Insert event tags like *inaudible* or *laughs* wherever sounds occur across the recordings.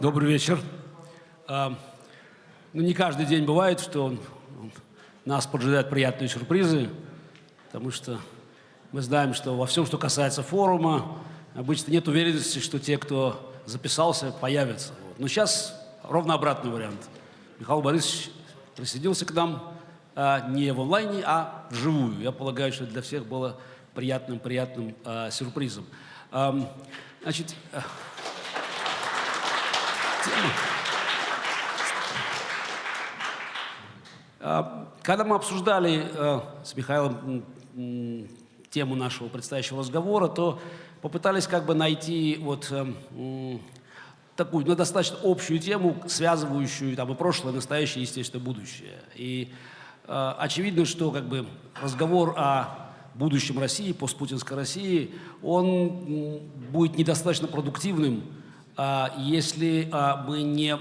Добрый вечер. А, ну, не каждый день бывает, что нас поджидают приятные сюрпризы, потому что мы знаем, что во всем, что касается форума, обычно нет уверенности, что те, кто записался, появятся. Но сейчас ровно обратный вариант. Михаил Борисович присоединился к нам а, не в онлайне, а вживую. Я полагаю, что для всех было приятным-приятным а, сюрпризом. Значит, когда мы обсуждали э, с Михаилом тему нашего предстоящего разговора, то попытались как бы найти вот э, такую ну, достаточно общую тему, связывающую там и прошлое, и настоящее, естественно, будущее. И э, очевидно, что как бы разговор о будущем России, постпутинской России, он будет недостаточно продуктивным, а, если а, мы не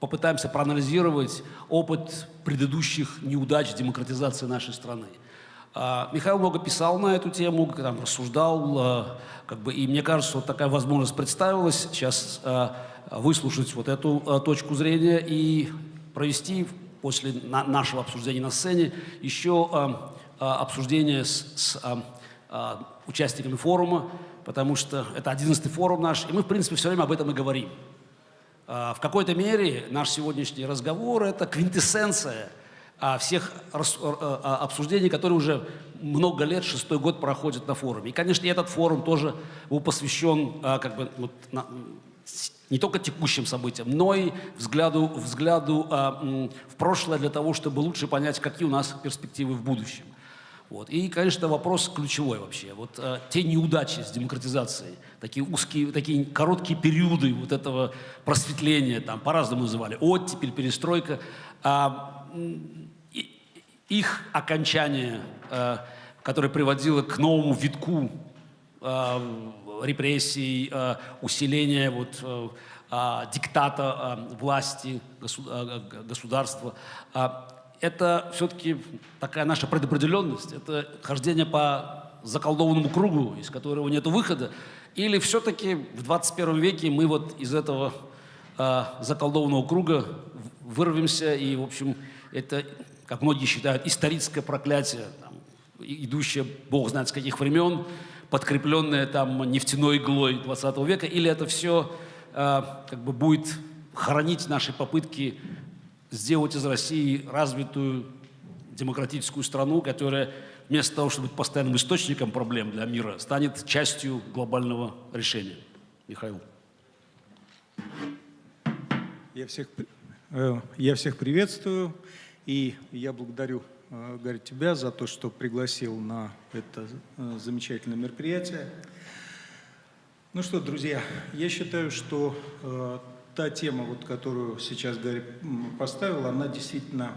попытаемся проанализировать опыт предыдущих неудач демократизации нашей страны. А, Михаил много писал на эту тему, там, рассуждал, как бы, и мне кажется, вот такая возможность представилась сейчас выслушать вот эту точку зрения и провести после нашего обсуждения на сцене еще обсуждение с, с участниками форума, потому что это 11-й форум наш, и мы, в принципе, все время об этом и говорим. А, в какой-то мере наш сегодняшний разговор – это квинтэссенция а, всех а, обсуждений, которые уже много лет, шестой год проходят на форуме. И, конечно, этот форум тоже был посвящен как бы, вот, не только текущим событиям, но и взгляду, взгляду в прошлое для того, чтобы лучше понять, какие у нас перспективы в будущем. Вот. И, конечно, вопрос ключевой вообще. Вот э, те неудачи с демократизацией, такие узкие, такие короткие периоды вот этого просветления, там по-разному называли, оттепель, перестройка, э, их окончание, э, которое приводило к новому витку э, репрессий, э, усиления вот, э, э, диктата э, власти, государства, э, это все-таки такая наша предопределенность, это хождение по заколдованному кругу, из которого нет выхода, или все-таки в 21 веке мы вот из этого э, заколдованного круга вырвемся, и, в общем, это, как многие считают, историческое проклятие, там, идущее, бог знает с каких времен, подкрепленное там нефтяной иглой 20 века, или это все э, как бы будет хоронить наши попытки сделать из России развитую демократическую страну, которая вместо того, чтобы быть постоянным источником проблем для мира, станет частью глобального решения. Михаил. Я всех, э, я всех приветствую, и я благодарю, э, Гарри, тебя за то, что пригласил на это э, замечательное мероприятие. Ну что, друзья, я считаю, что та тема, вот, которую сейчас Гарри поставил, она действительно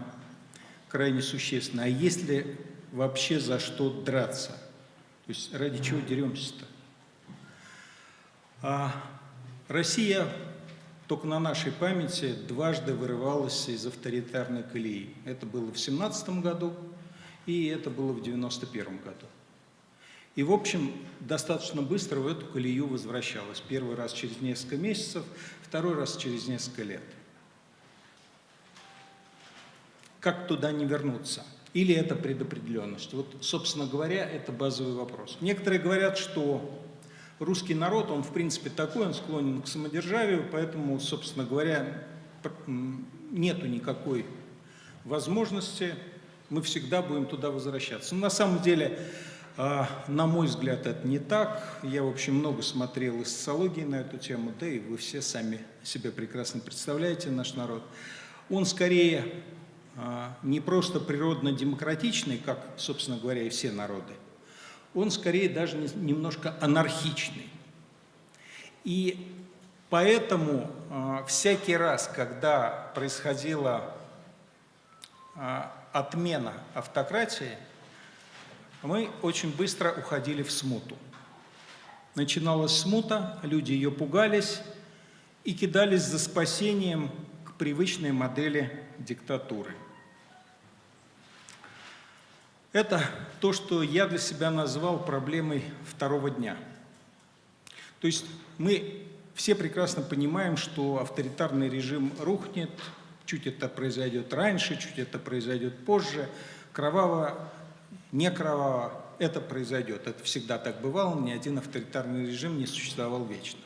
крайне существенна. А есть ли вообще за что драться? То есть ради чего деремся-то? А Россия только на нашей памяти дважды вырывалась из авторитарной колеи. Это было в 17 году и это было в 91 году. И, в общем, достаточно быстро в эту колею возвращалась. Первый раз через несколько месяцев, второй раз через несколько лет. Как туда не вернуться? Или это предопределенность? Вот, собственно говоря, это базовый вопрос. Некоторые говорят, что русский народ, он в принципе такой, он склонен к самодержавию, поэтому, собственно говоря, нету никакой возможности, мы всегда будем туда возвращаться. Но на самом деле на мой взгляд, это не так. Я, в общем, много смотрел из социологии на эту тему, да и вы все сами себе прекрасно представляете наш народ. Он скорее а, не просто природно-демократичный, как, собственно говоря, и все народы, он скорее даже немножко анархичный. И поэтому а, всякий раз, когда происходила отмена автократии, мы очень быстро уходили в смуту. Начиналась смута, люди ее пугались и кидались за спасением к привычной модели диктатуры. Это то, что я для себя назвал проблемой второго дня. То есть мы все прекрасно понимаем, что авторитарный режим рухнет, чуть это произойдет раньше, чуть это произойдет позже, кроваво, не кроваво, это произойдет. Это всегда так бывало, ни один авторитарный режим не существовал вечно.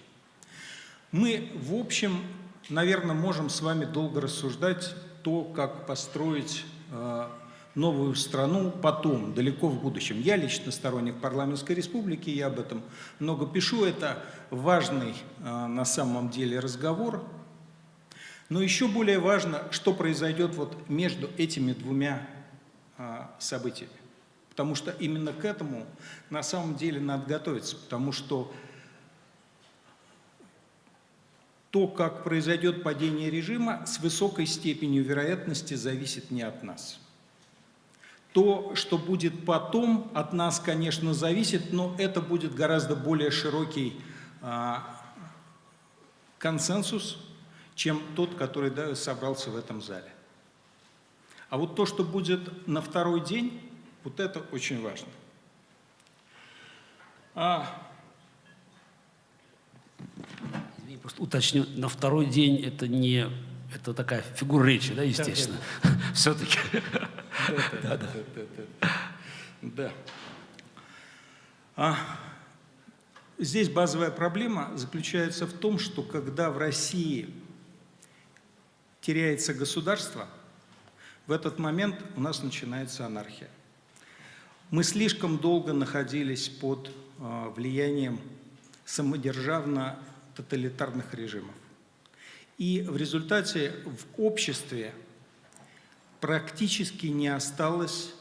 Мы, в общем, наверное, можем с вами долго рассуждать то, как построить э, новую страну потом, далеко в будущем. Я лично сторонник парламентской республики, я об этом много пишу. Это важный э, на самом деле разговор. Но еще более важно, что произойдет вот между этими двумя э, событиями. Потому что именно к этому на самом деле надо готовиться, потому что то, как произойдет падение режима, с высокой степенью вероятности зависит не от нас. То, что будет потом, от нас, конечно, зависит, но это будет гораздо более широкий а, консенсус, чем тот, который да, собрался в этом зале. А вот то, что будет на второй день, вот это очень важно. А, Просто уточню, на второй день это не это такая фигура речи, да, естественно. Все-таки. Да, да, да. Да. А, здесь базовая проблема заключается в том, что когда в России теряется государство, в этот момент у нас начинается анархия. Мы слишком долго находились под а, влиянием самодержавно тоталитарных режимов. И в результате в обществе практически не осталось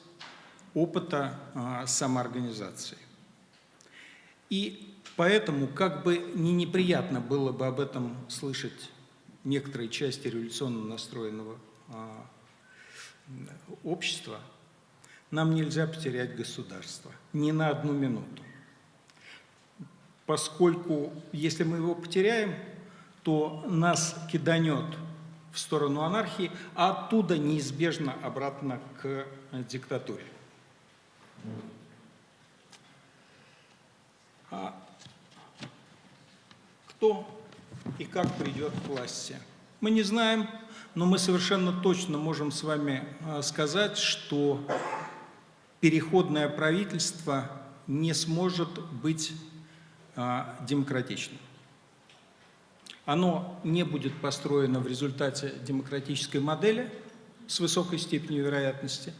опыта а, самоорганизации. И поэтому, как бы не неприятно было бы об этом слышать некоторые части революционно настроенного а, общества, нам нельзя потерять государство ни на одну минуту поскольку если мы его потеряем, то нас киданет в сторону анархии, а оттуда неизбежно обратно к диктатуре. А кто и как придет к власти? Мы не знаем, но мы совершенно точно можем с вами а, сказать, что переходное правительство не сможет быть а, демократичным. Оно не будет построено в результате демократической модели с высокой степенью вероятности,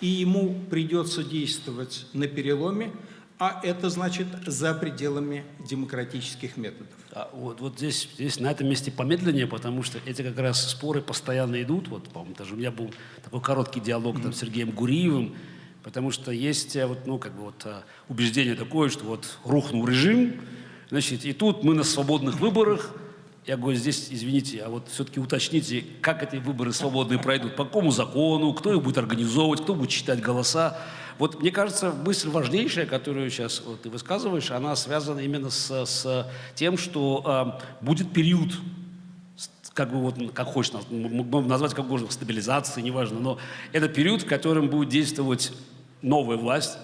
и ему придется действовать на переломе, а это значит за пределами демократических методов. А вот, вот здесь, здесь на этом месте помедленнее, потому что эти как раз споры постоянно идут. Вот, по-моему, даже у меня был такой короткий диалог там, с Сергеем Гуриевым, Потому что есть э, вот, ну, как бы вот, э, убеждение такое, что вот рухнул режим, значит, и тут мы на свободных выборах. Я говорю, здесь, извините, а вот все-таки уточните, как эти выборы свободные пройдут, по какому закону, кто их будет организовывать, кто будет считать голоса. Вот мне кажется, мысль важнейшая, которую сейчас вот ты высказываешь, она связана именно с, с тем, что э, будет период как бы вот, как хочешь назвать, как можно, стабилизации, неважно, но это период, в котором будет действовать новая власть,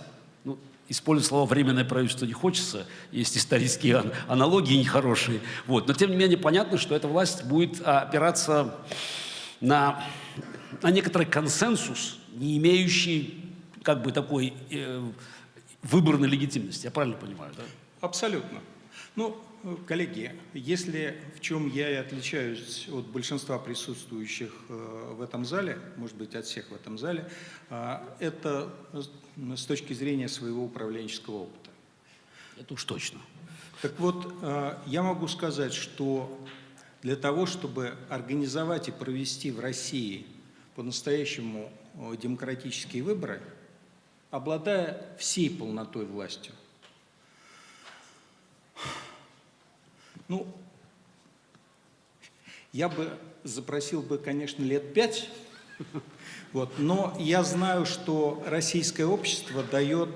ну, использовать слово «временное правительство» не хочется, есть исторические аналогии нехорошие, вот. но тем не менее понятно, что эта власть будет опираться на, на некоторый консенсус, не имеющий как бы такой э, выборной легитимности, я правильно понимаю, да? Абсолютно. Ну, коллеги, если в чем я и отличаюсь от большинства присутствующих э, в этом зале, может быть, от всех в этом зале, э, это с точки зрения своего управленческого опыта. Это уж точно. Так вот, э, я могу сказать, что для того, чтобы организовать и провести в России по-настоящему демократические выборы, обладая всей полнотой властью, Ну, я бы запросил бы, конечно, лет пять, вот, но я знаю, что российское общество дает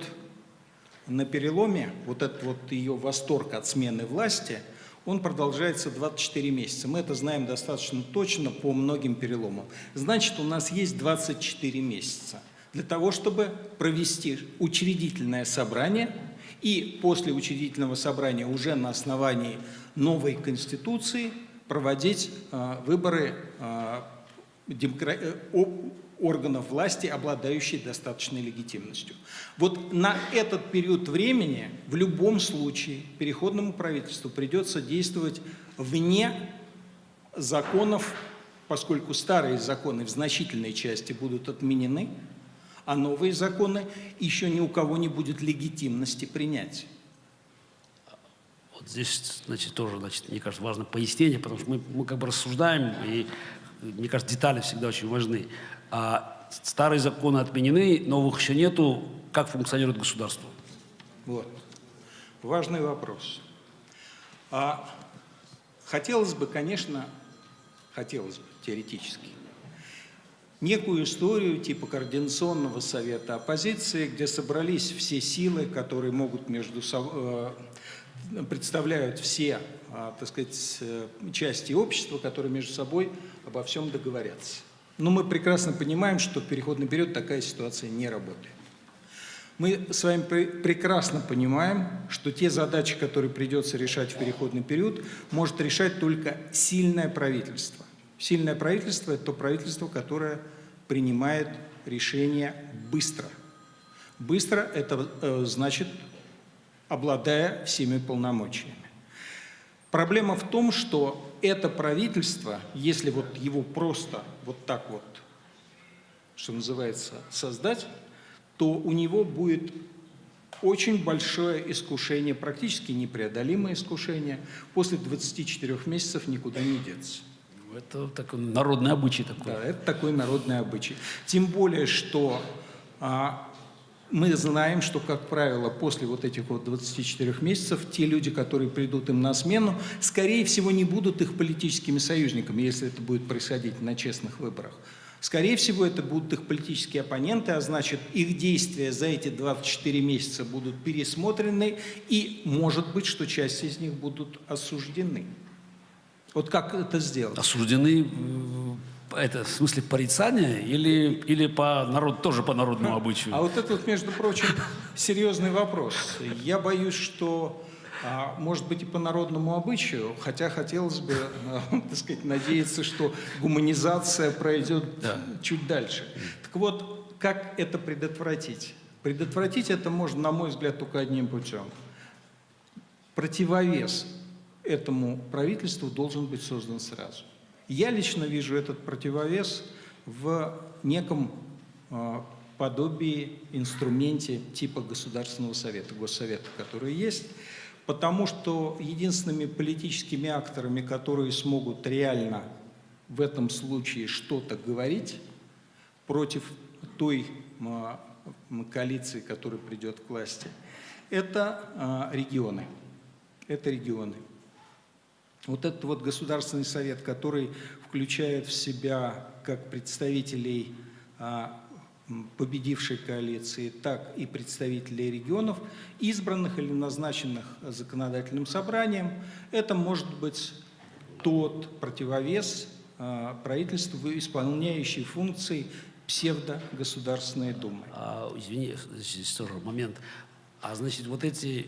на переломе, вот этот вот ее восторг от смены власти, он продолжается 24 месяца. Мы это знаем достаточно точно по многим переломам. Значит, у нас есть 24 месяца для того, чтобы провести учредительное собрание и после учредительного собрания уже на основании новой Конституции проводить э, выборы демокра- э, органов власти, обладающие достаточной легитимностью. Вот на этот период времени в любом случае переходному правительству придется действовать вне законов, поскольку старые законы в значительной части будут отменены, а новые законы еще ни у кого не будет легитимности принять. Вот здесь, значит, тоже, значит, мне кажется, важно пояснение, потому что мы, мы как бы рассуждаем, и, мне кажется, детали всегда очень важны. А старые законы отменены, новых еще нету. Как функционирует государство? Вот. Важный вопрос. А хотелось бы, конечно, хотелось бы теоретически, некую историю типа Координационного совета оппозиции, где собрались все силы, которые могут между собой, представляют все, а, так сказать, э, части общества, которые между собой обо всем договорятся. Но мы прекрасно понимаем, что в переходный период такая ситуация не работает. Мы с вами пре- прекрасно понимаем, что те задачи, которые придется решать в переходный период, может решать только сильное правительство. Сильное правительство – это то правительство, которое принимает решения быстро. Быстро – это э, значит, обладая всеми полномочиями. Проблема в том, что это правительство, если вот его просто вот так вот, что называется, создать, то у него будет очень большое искушение, практически непреодолимое искушение, после 24 месяцев никуда не деться. Это такой народный обычай такой. Да, это такой народный обычай. Тем более, что а, мы знаем, что, как правило, после вот этих вот 24 месяцев те люди, которые придут им на смену, скорее всего, не будут их политическими союзниками, если это будет происходить на честных выборах. Скорее всего, это будут их политические оппоненты, а значит, их действия за эти 24 месяца будут пересмотрены, и может быть, что часть из них будут осуждены. Вот как это сделать? Осуждены, э, это в смысле порицания или, или по народ, тоже по народному обычаю? А вот это вот, между прочим, серьезный вопрос. Я боюсь, что, а, может быть, и по народному обычаю, хотя хотелось бы, а, *laughs* так сказать, надеяться, что гуманизация пройдет Да. чуть дальше. Так вот, как это предотвратить? Предотвратить это можно, на мой взгляд, только одним путем. Противовес этому правительству должен быть создан сразу. Я лично вижу этот противовес в неком э, подобии, инструменте типа Государственного совета, Госсовета, который есть, потому что единственными политическими акторами, которые смогут реально в этом случае что-то говорить против той м, коалиции, которая придет к власти, это а, регионы. Это регионы. Вот этот вот Государственный совет, который включает в себя как представителей а, победившей коалиции, так и представителей регионов, избранных или назначенных законодательным собранием, это может быть тот противовес а, правительству, исполняющий функции псевдогосударственной думы. А, извини, здесь тоже момент. А значит, вот эти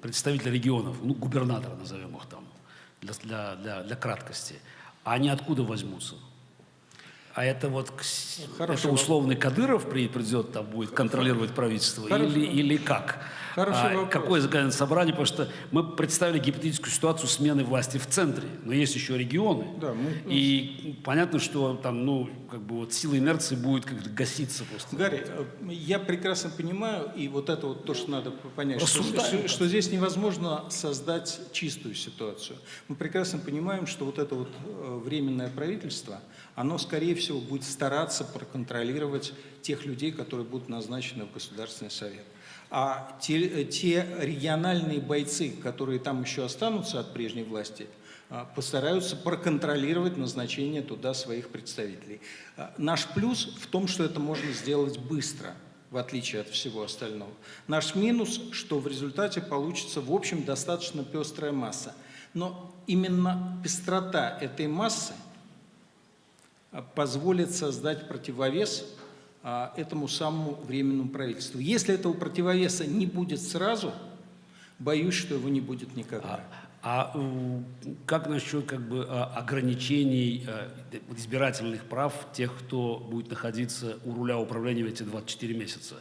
представители регионов, ну, губернаторы назовем их там, для, для, для, для краткости, они откуда возьмутся? А это вот Хороший это условный Кадыров при- придет, там будет контролировать правительство Хороший или, или как? Хороший А вопрос. какое законодательное собрание? Потому что мы представили гипотетическую ситуацию смены власти в центре, но есть еще регионы. Да, мы- И понятно, что там, ну, как бы вот сила инерции будет как-то гаситься просто. Гарри, э, я прекрасно понимаю, и вот это вот то, что надо понять, Рассуждаем. что- что здесь невозможно создать чистую ситуацию. Мы прекрасно понимаем, что вот это вот э, временное правительство, оно, скорее всего, будет стараться проконтролировать тех людей, которые будут назначены в Государственный совет. А те, э, те региональные бойцы, которые там еще останутся от прежней власти, а, постараются проконтролировать назначение туда своих представителей. А, Наш плюс в том, что это можно сделать быстро, в отличие от всего остального. Наш минус, что в результате получится, в общем, достаточно пестрая масса. Но именно пестрота этой массы позволит создать противовес а, этому самому временному правительству. Если этого противовеса не будет сразу, боюсь, что его не будет никогда. А, а как насчет как бы, а, ограничений а, избирательных прав тех, кто будет находиться у руля управления в эти 24 месяца?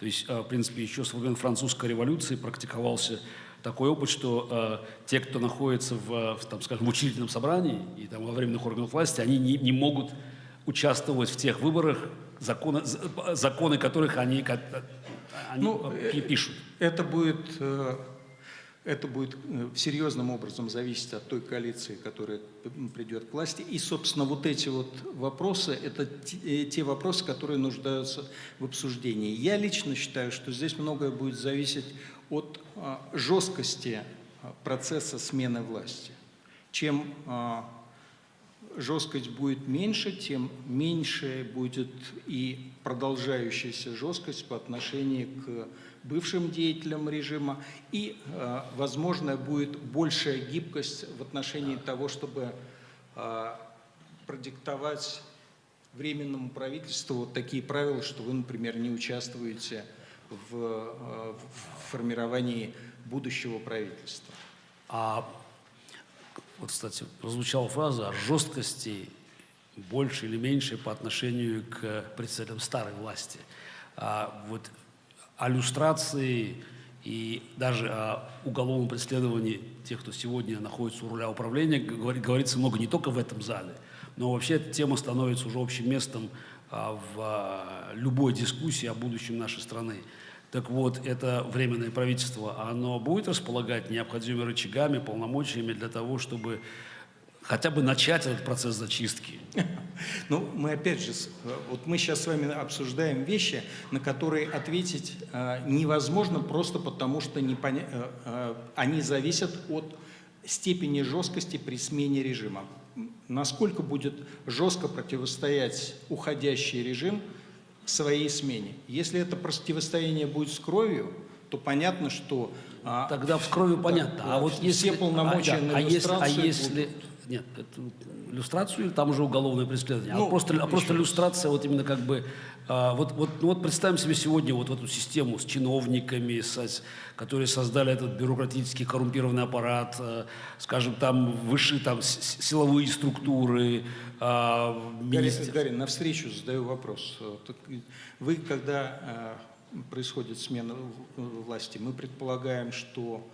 То есть, в принципе, еще со времен французской революции практиковался такой опыт, что э, те, кто находится в, в, там, скажем, в учредительном собрании и там, во временных органах власти, они не, не могут участвовать в тех выборах, законы, законы которых они, они ну, пишут. Это будет, э, это будет э, серьезным образом зависеть от той коалиции, которая придет к власти. И, собственно, вот эти вот вопросы, это те, те вопросы, которые нуждаются в обсуждении. Я лично считаю, что здесь многое будет зависеть от а, жесткости а, процесса смены власти. Чем а, жесткость будет меньше, тем меньше будет и продолжающаяся жесткость по отношению к бывшим деятелям режима, и, возможно, будет большая гибкость в отношении того, чтобы продиктовать временному правительству вот такие правила, что вы, например, не участвуете в, в формировании будущего правительства. А вот, кстати, прозвучала фраза о жесткости больше или меньше по отношению к представителям старой власти. А вот о люстрации и даже о уголовном преследовании тех, кто сегодня находится у руля управления, говорится много не только в этом зале, но вообще эта тема становится уже общим местом а, в а, любой дискуссии о будущем нашей страны. Так вот, это временное правительство, оно будет располагать необходимыми рычагами, полномочиями для того, чтобы хотя бы начать этот процесс зачистки? *laughs* Ну, мы опять же, вот мы сейчас с вами обсуждаем вещи, на которые ответить э, невозможно просто потому, что э, э, они зависят от степени жесткости при смене режима. Насколько будет жестко противостоять уходящий режим – своей смене. Если это противостояние будет с кровью, то понятно, что... А, Тогда с кровью понятно. Да, а вот если... Все полномочия а, да, на а если, а если, будут... Нет, это иллюстрацию или там уже уголовное преследование? А ну, а просто, а просто иллюстрация вот именно как бы... А, вот, вот, ну вот представим себе сегодня вот эту систему с чиновниками, с, которые создали этот бюрократический коррумпированный аппарат, а, скажем, там высшие там силовые структуры, а, министр... Гарри, навстречу задаю вопрос. Вы, когда а, происходит смена власти, мы предполагаем, что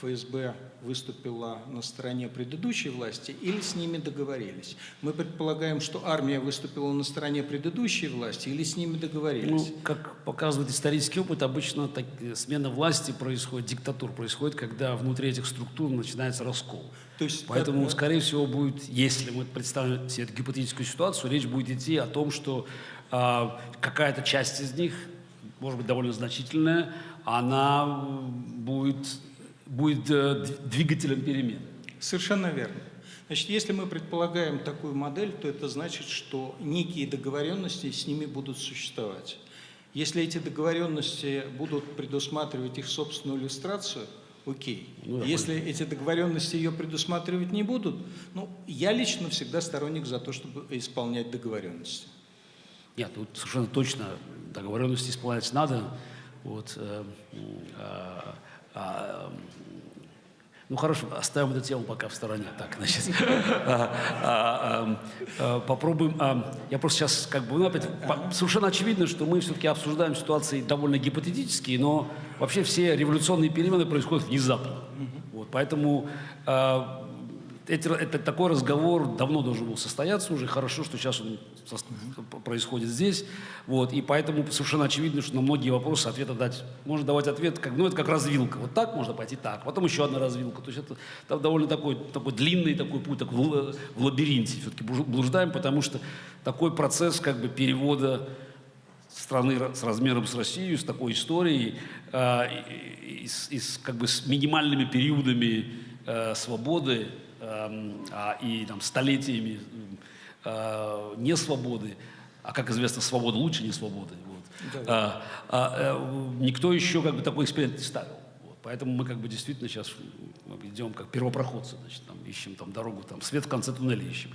ФСБ выступила на стороне предыдущей власти или с ними договорились? Мы предполагаем, что армия выступила на стороне предыдущей власти или с ними договорились? Ну, как показывает исторический опыт, обычно так, смена власти происходит, диктатур происходит, когда внутри этих структур начинается раскол. То есть, Поэтому, как... скорее всего, будет, если мы представим себе эту гипотетическую ситуацию, речь будет идти о том, что э, какая-то часть из них, может быть, довольно значительная, она будет будет э, двигателем перемен. Совершенно верно. Значит, если мы предполагаем такую модель, то это значит, что некие договоренности с ними будут существовать. Если эти договоренности будут предусматривать их собственную иллюстрацию, окей. Ну, Если понял. эти договоренности ее предусматривать не будут, ну, я лично всегда сторонник за то, чтобы исполнять договоренности. Нет, тут совершенно точно договоренности исполнять надо. Вот, э, э, а, ну хорошо, оставим эту тему пока в стороне. Так, значит, *laughs* а, а, а, попробуем. Я просто сейчас как бы, ну, опять, совершенно очевидно, что мы все-таки обсуждаем ситуации довольно гипотетические, но вообще все революционные перемены происходят внезапно. Вот, поэтому эти, это, такой разговор давно должен был состояться уже. Хорошо, что сейчас он происходит здесь. Вот, и поэтому совершенно очевидно, что на многие вопросы ответа дать. Можно давать ответ, как, ну, это как развилка. Вот так можно пойти, так. Потом еще одна развилка. То есть это там довольно такой, такой длинный такой путь, такой в, в лабиринте все-таки блуждаем, потому что такой процесс как бы перевода страны с размером с Россией, с такой историей, э, и, и, и с, как бы с минимальными периодами э, свободы, а, и там, столетиями э, несвободы, а как известно, свобода лучше не свободы. Вот. Да. А, а, никто еще как бы такой эксперимент не ставил. Вот. Поэтому мы как бы действительно сейчас идем как первопроходцы, значит, там, ищем там дорогу, там, свет в конце туннеля ищем.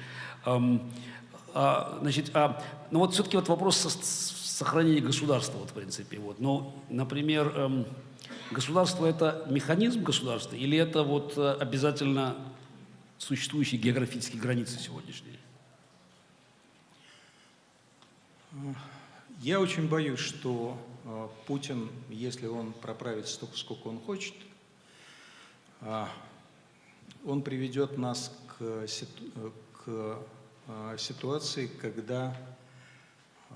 Эм, А, значит, а, ну вот все-таки вот вопрос со- сохранения государства, вот в принципе, вот. Но, например, эм, государство это механизм государства или это вот э, обязательно существующие географические границы сегодняшние? Я очень боюсь, что э, Путин, если он проправит столько, сколько он хочет, а, он приведет нас к, э, к э, ситуации, когда э,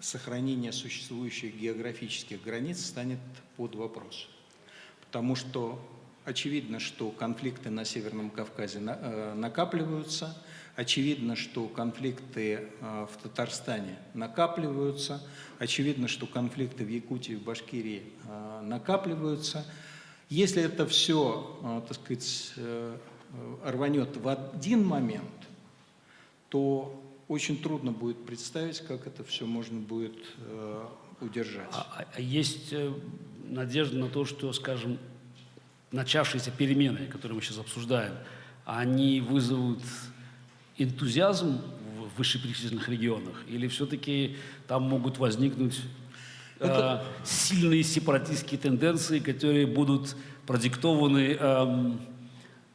сохранение существующих географических границ станет под вопрос. Потому что очевидно, что конфликты на Северном Кавказе на- э, накапливаются, очевидно, что конфликты э, в Татарстане накапливаются, очевидно, что конфликты в Якутии, в Башкирии э, накапливаются. Если это все, так сказать, э, рванет в один момент, то очень трудно будет представить, как это все можно будет э, удержать. А, а- а есть э, надежда на то, что, скажем, начавшиеся перемены, которые мы сейчас обсуждаем, они вызовут энтузиазм в вышеперечисленных регионах? Или все-таки там могут возникнуть э, Это- сильные сепаратистские тенденции, которые будут продиктованы эм,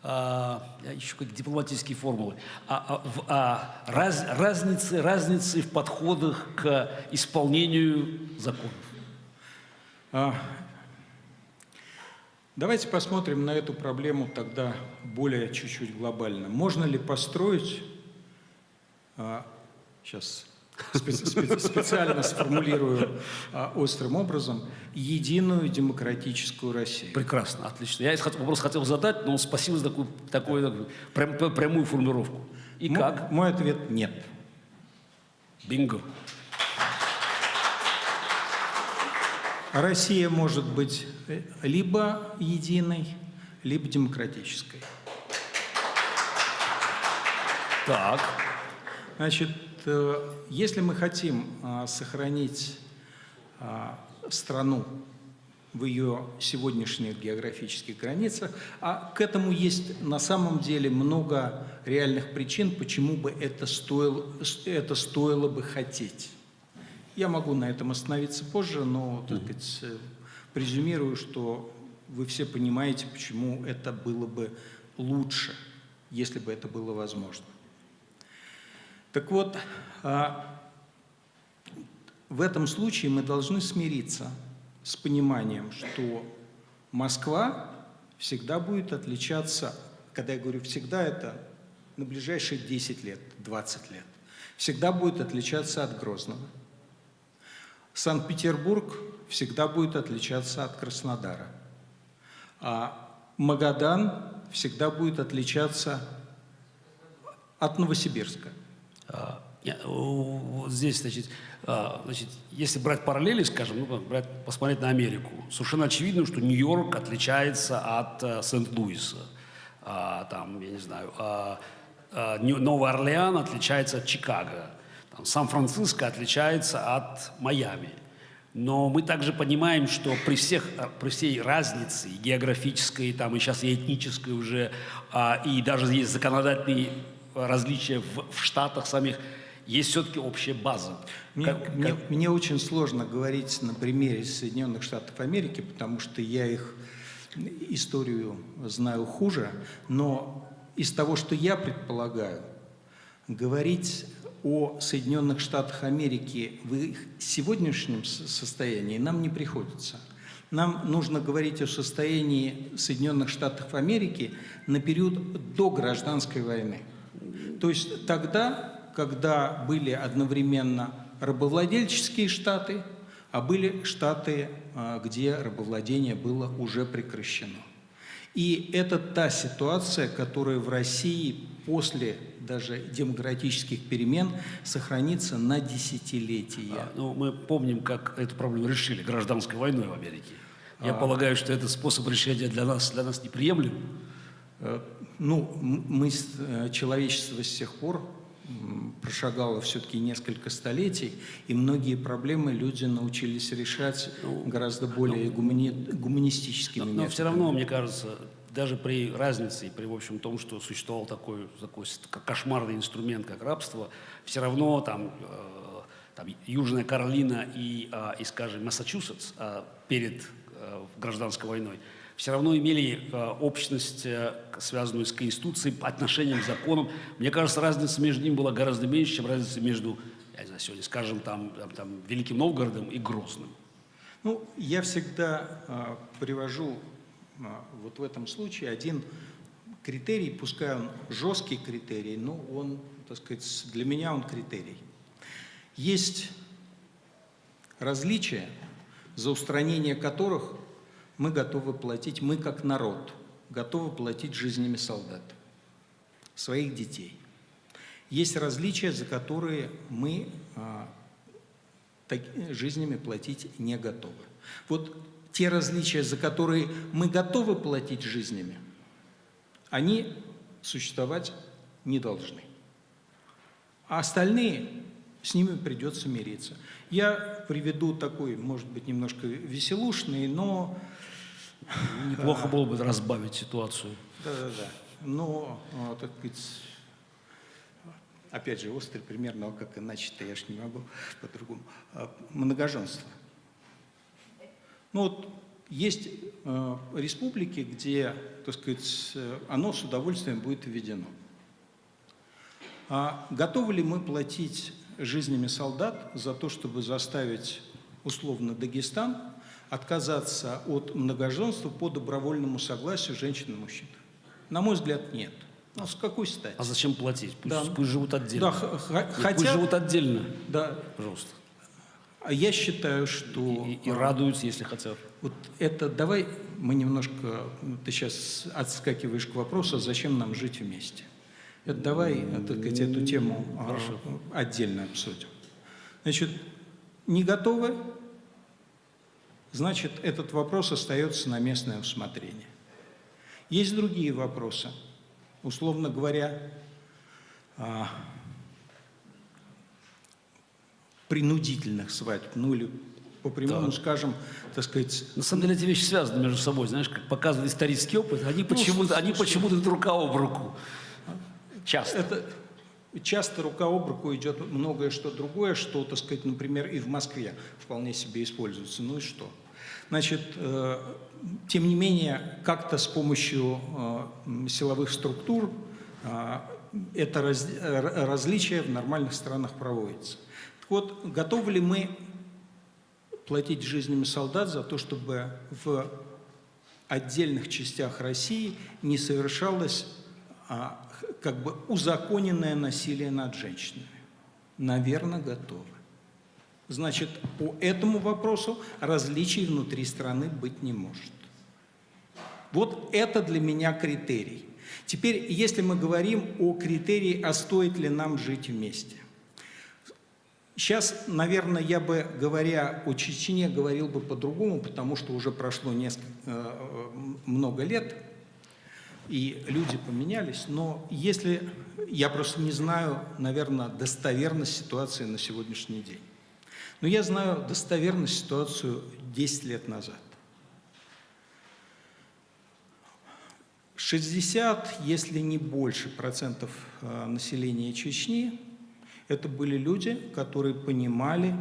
а, я ищу как дипломатические формулы, а, а, в- а, раз- разницы, разницы в подходах к исполнению законов. А, Давайте посмотрим на эту проблему тогда более чуть-чуть глобально. Можно ли построить, сейчас спе- специально сформулирую а, острым образом, единую демократическую Россию? Прекрасно, отлично. Я этот вопрос хотел задать, но спасибо за такую, такую прям- прямую формулировку. И Мо- как? Мой ответ – нет. Бинго. Россия может быть э, либо единой, либо демократической. Так. Значит, э, если мы хотим а, сохранить а, страну в ее сегодняшних географических границах, а к этому есть на самом деле много реальных причин, почему бы это стоило, это стоило бы хотеть. Я могу на этом остановиться позже, но, так сказать, э, презюмирую, что вы все понимаете, почему это было бы лучше, если бы это было возможно. Так вот, а, в этом случае мы должны смириться с пониманием, что Москва всегда будет отличаться, когда я говорю всегда, это на ближайшие 10 лет, 20 лет, всегда будет отличаться от Грозного. Санкт-Петербург всегда будет отличаться от Краснодара. А Магадан всегда будет отличаться от Новосибирска. А, о, Вот здесь, значит, а, значит, если брать параллели, скажем, ну, брать, посмотреть на Америку, совершенно очевидно, что Нью-Йорк отличается от а, Сент-Луиса. А, там, я не знаю, Новый Орлеан отличается от Чикаго. Сан-Франциско отличается от Майами. Но мы также понимаем, что при, всех, а, при всей разнице географической, там, и сейчас и этнической уже, и даже есть законодательные различия в, в штатах самих, есть все-таки общая база. Мне, Как- мне- как- мне очень сложно говорить на примере Соединенных Штатов Америки, потому что я их историю знаю хуже, но из того, что я предполагаю, говорить о Соединенных Штатах Америки в их сегодняшнем состоянии нам не приходится. Нам нужно говорить о состоянии Соединенных Штатов Америки на период до гражданской войны. То есть тогда, когда были одновременно рабовладельческие штаты, а были штаты, а, где рабовладение было уже прекращено. И это та ситуация, которая в России после даже демократических перемен сохранится на десятилетия. А, ну, мы помним, как эту проблему решили гражданской войной в Америке. Я А. полагаю, что этот способ решения для нас, для нас неприемлем. Э, Ну, мы, э, человечество с тех пор прошагало все-таки несколько столетий, и многие проблемы люди научились решать гораздо более гумани- гуманистическими Но, методами. все равно, мне кажется, даже при разнице, при, в общем, том, что существовал такой, такой кошмарный инструмент, как рабство, все равно там, э, там Южная Каролина и, а, и скажем, Массачусетс а, перед э, гражданской войной все равно имели э, общность, э, связанную с Конституцией, отношением к законам. Мне кажется, разница между ними была гораздо меньше, чем разница между, я знаю, сегодня, скажем, там, там, там, Великим Новгородом и Грозным. Ну, я всегда а, привожу а, вот в этом случае один критерий, пускай он жесткий критерий, но он, так сказать, для меня он критерий. Есть различия, за устранение которых мы готовы платить, мы как народ готовы платить жизнями солдат, своих детей. Есть различия, за которые мы а, жизнями платить не готовы. Вот те различия, за которые мы готовы платить жизнями, они существовать не должны. А остальные, с ними придется мириться. Я приведу такой, может быть, немножко веселушный, но Неплохо было бы разбавить ситуацию. Да-да-да. Но, а, так сказать, опять же, острый пример, но как иначе-то я ж не могу по-другому. А, Многоженство. Ну вот есть э, республики, где, так сказать, оно с удовольствием будет введено. А готовы ли мы платить жизнями солдат за то, чтобы заставить условно Дагестан отказаться от многоженства по добровольному согласию женщин и мужчин? На мой взгляд, нет. Ну, с какой стати? А зачем платить? Пусть, Да. пусть живут отдельно. Да, х- х- Нет, Пусть хотя, живут отдельно, да, пожалуйста. а я считаю, что И, и радуются, если хотят. вот это, давай мы немножко, ты сейчас отскакиваешь к вопросу, зачем нам жить вместе. Это давай, э, так сказать, эту тему а, Хорошо. отдельно обсудим. Значит, не готовы, значит, этот вопрос остается на местное усмотрение. Есть другие вопросы. Условно говоря, а, принудительных свадьб, ну или по-прямому Так. скажем, так сказать, На самом деле эти вещи связаны между собой, знаешь, как показывает исторический опыт, они почему-то, они почему-то идут рука об руку. Часто. Это часто рука об руку идет многое что другое, что, так сказать, например, и в Москве вполне себе используется. Ну и что? Значит, э, тем не менее, как-то с помощью э, силовых структур э, это различие в нормальных странах проводится. Так вот, готовы ли мы платить жизнями солдат за то, чтобы в отдельных частях России не совершалось а, как бы узаконенное насилие над женщинами? Наверное, готовы. Значит, по этому вопросу различий внутри страны быть не может. Вот это для меня критерий. Теперь, если мы говорим о критерии, а стоит ли нам жить вместе. Сейчас, наверное, я бы, говоря о Чечне, говорил бы по-другому, потому что уже прошло несколько, э, много лет, и люди поменялись. Но если... Я просто не знаю, наверное, достоверность ситуации на сегодняшний день. Но я знаю достоверность ситуацию 10 лет назад. 60, если не больше процентов э, населения Чечни, это были люди, которые понимали,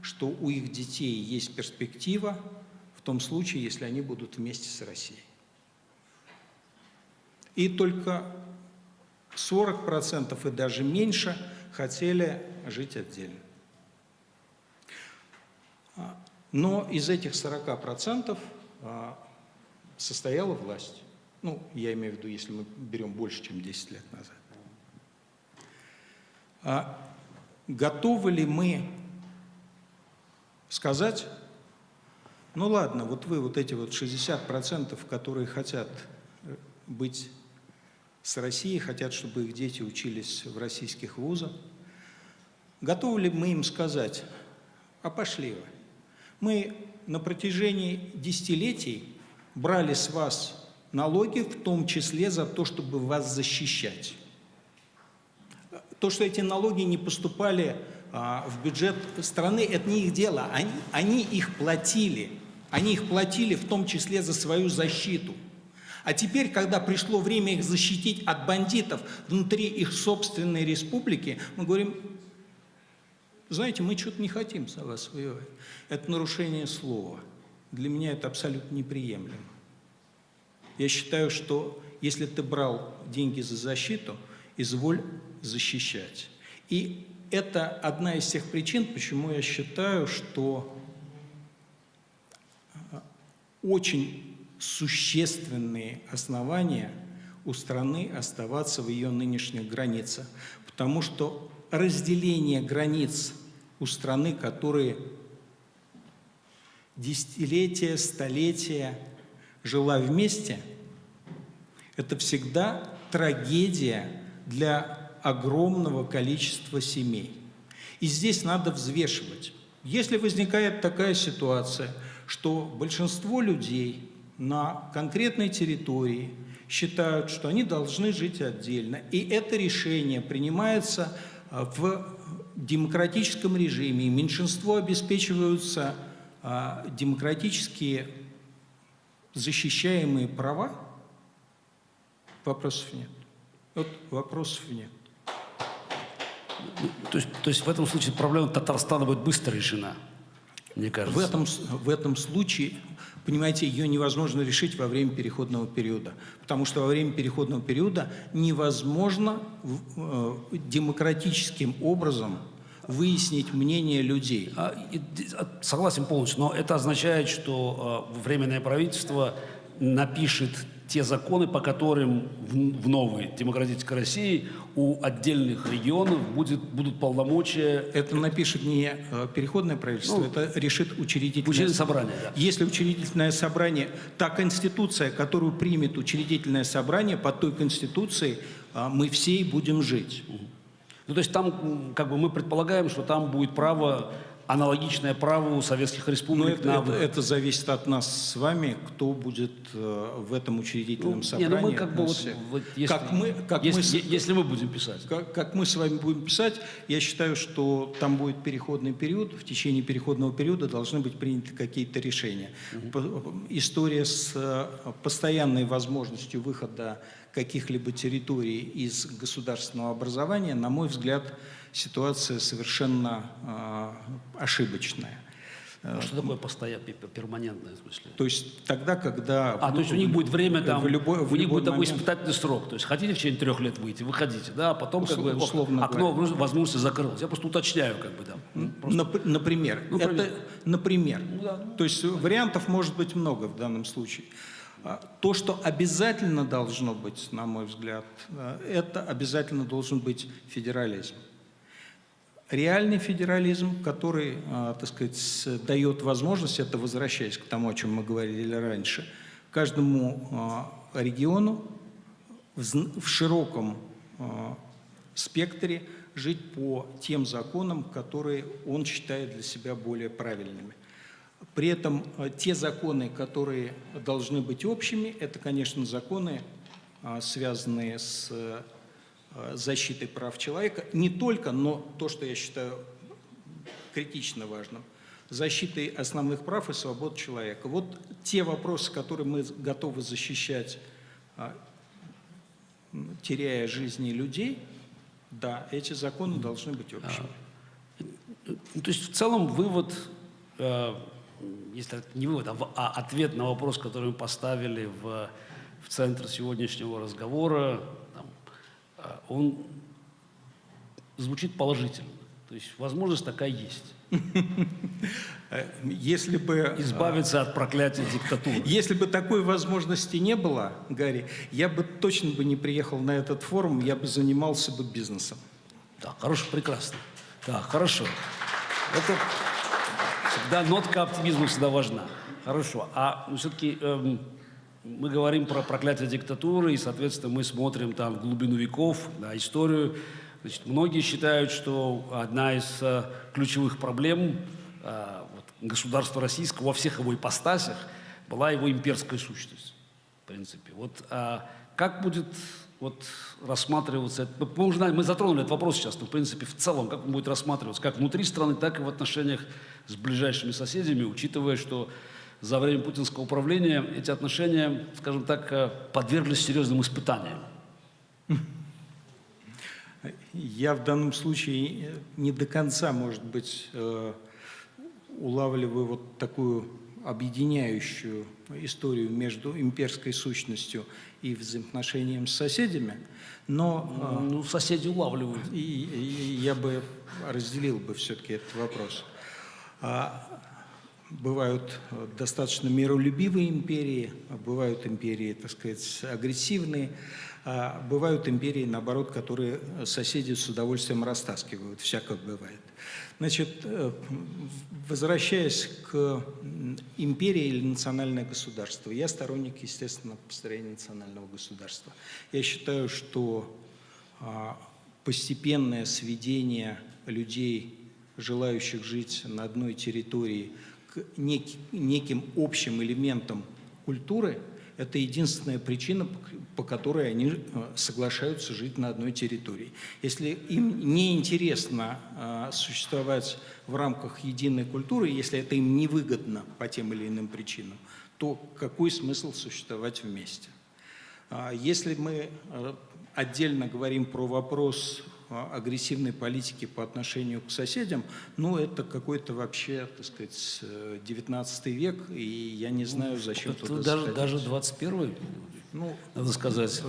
что у их детей есть перспектива в том случае, если они будут вместе с Россией. И только 40% и даже меньше хотели жить отдельно. А, Но из этих 40% а, состояла власть. Ну, я имею в виду, если мы берем больше, чем 10 лет назад. А готовы ли мы сказать, ну ладно, вот вы вот эти вот 60%, которые хотят э, быть с Россией, хотят, чтобы их дети учились в российских вузах, готовы ли мы им сказать, а пошли вы. Мы на протяжении десятилетий брали с вас налоги, в том числе за то, чтобы вас защищать. То, что эти налоги не поступали а, в бюджет страны, это не их дело. Они, они их платили. Они их платили в том числе за свою защиту. А теперь, когда пришло время их защитить от бандитов внутри их собственной республики, мы говорим, знаете, мы что-то не хотим за вас воевать. Это нарушение слова. Для меня это абсолютно неприемлемо. Я считаю, что если ты брал деньги за защиту, изволь защищать. И это одна из тех причин, почему я считаю, что э, очень существенные основания у страны оставаться в ее нынешних границах. Потому что разделение границ у страны, которые десятилетия, столетия жила вместе, это всегда трагедия для огромного количества семей. И здесь надо взвешивать. Если возникает такая ситуация, что большинство людей на конкретной территории считают, что они должны жить отдельно, и это решение принимается а, в демократическом режиме, меньшинство обеспечиваются а, демократические защищаемые права, вопросов нет. Вот вопросов нет. То есть, то есть в этом случае проблема Татарстана будет быстро решена, мне кажется. В этом, в этом случае, понимаете, ее невозможно решить во время переходного периода. Потому что во время переходного периода невозможно э, демократическим образом выяснить мнение людей. А, согласен полностью, но это означает, что э, Временное правительство напишет те законы, по которым в, в новой демократической России у отдельных регионов будет, будут полномочия... Это напишет не э, переходное правительство, ну, это решит учредительное, учредительное собрание. Да. Если учредительное собрание, та конституция, которую примет учредительное собрание, под той конституцией э, мы все и будем жить. Ну, то есть там, как бы мы предполагаем, что там будет право аналогичное праву советских республик. Но это, это, это зависит от нас с вами, кто будет э, в этом учредительном ну, собрании. Не, ну мы как бы вот, вот если, как мы, как если, мы, если мы будем писать. Как, как мы с вами будем писать, я считаю, что там будет переходный период, в течение переходного периода должны быть приняты какие-то решения. Угу. История с э, постоянной возможностью выхода каких-либо территорий из государственного образования, на мой взгляд, ситуация совершенно э, ошибочная. А что такое постоянное, перманентное в смысле? То есть тогда, когда... А, то есть у них будет время там, в любой, в у них будет такой испытательный срок. То есть хотите в течение трех лет выйти, выходите, да, а потом Услов, как бы условно окно говоря. возможности закрылось. Я просто уточняю как бы там. Ну, просто... Например. Ну, это, например. Ну, да, ну, то есть вариантов может быть много в данном случае. А, то, что обязательно должно быть, на мой взгляд, это обязательно должен быть федерализм реальный федерализм, который, а, так сказать, дает возможность, это возвращаясь к тому, о чем мы говорили раньше, каждому а, региону в широком а, спектре жить по тем законам, которые он считает для себя более правильными. При этом те законы, которые должны быть общими, это, конечно, законы, связанные с защиты прав человека, не только, но то, что я считаю критично важным, защитой основных прав и свобод человека. Вот те вопросы, которые мы готовы защищать, а, теряя жизни людей, да, эти законы должны быть общими. А, то есть в целом вывод, э, если не вывод, а, а ответ на вопрос, который мы поставили в, в центр сегодняшнего разговора, а, он звучит положительно. То есть возможность такая есть. Если бы... Избавиться от проклятия диктатуры. Если бы такой возможности не было, Гарри, я бы точно бы не приехал на этот форум, я бы занимался бы бизнесом. Да, хорошо, прекрасно. Да, хорошо. Это всегда нотка оптимизма всегда важна. Хорошо. А ну, все-таки эм, мы говорим про проклятие диктатуры, и, соответственно, мы смотрим там в глубину веков, на историю. Значит, многие считают, что одна из э, ключевых проблем э, вот, государства российского во всех его ипостасях была его имперская сущность, в принципе. Вот а как будет вот, рассматриваться, мы, уже, мы затронули этот вопрос сейчас, но, в принципе, в целом, как он будет рассматриваться, как внутри страны, так и в отношениях с ближайшими соседями, учитывая, что за время путинского управления эти отношения, скажем так, э, подверглись серьезным испытаниям. Я в данном случае не до конца, может быть, э, улавливаю вот такую объединяющую историю между имперской сущностью и взаимоотношением с соседями, но Ну, соседи улавливают. э, и, и я бы разделил бы все-таки этот вопрос. Бывают э, достаточно миролюбивые империи, а бывают империи, так сказать, агрессивные, а бывают империи, наоборот, которые соседи с удовольствием растаскивают, всякое бывает. Значит, э, возвращаясь к империи или национальное государство, я сторонник, естественно, построения национального государства. Я считаю, что а, постепенное сведение людей, желающих жить на одной территории, к нек- неким общим элементам культуры, это единственная причина, по которой они э, соглашаются жить на одной территории. Если им не интересно э, существовать в рамках единой культуры, если это им невыгодно по тем или иным причинам, то какой смысл существовать вместе? А Если мы э, отдельно говорим про вопрос агрессивной политики по отношению к соседям, ну, это какой-то вообще, так сказать, э, 19 век, и я не знаю, зачем Это туда даже, заходить. даже 21 Ну, надо сказать.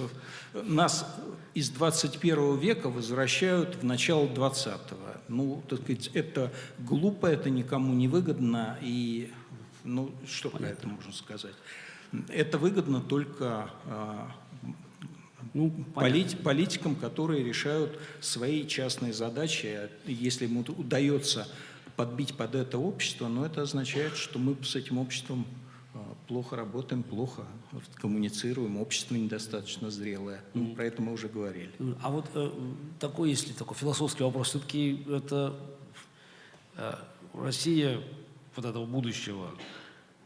э, нас из 21 века возвращают в начало 20-го. Ну, так сказать, это глупо, это никому не выгодно, и, ну, что про это можно сказать? Это выгодно только а, Ну, полит- политикам, которые решают свои частные задачи. А Если ему удается подбить под это общество, но это означает, что мы с этим обществом а, плохо работаем, плохо коммуницируем, общество недостаточно зрелое. Ну, про это мы уже говорили. А вот э, такой, если такой философский вопрос, все-таки это э, Россия вот этого будущего,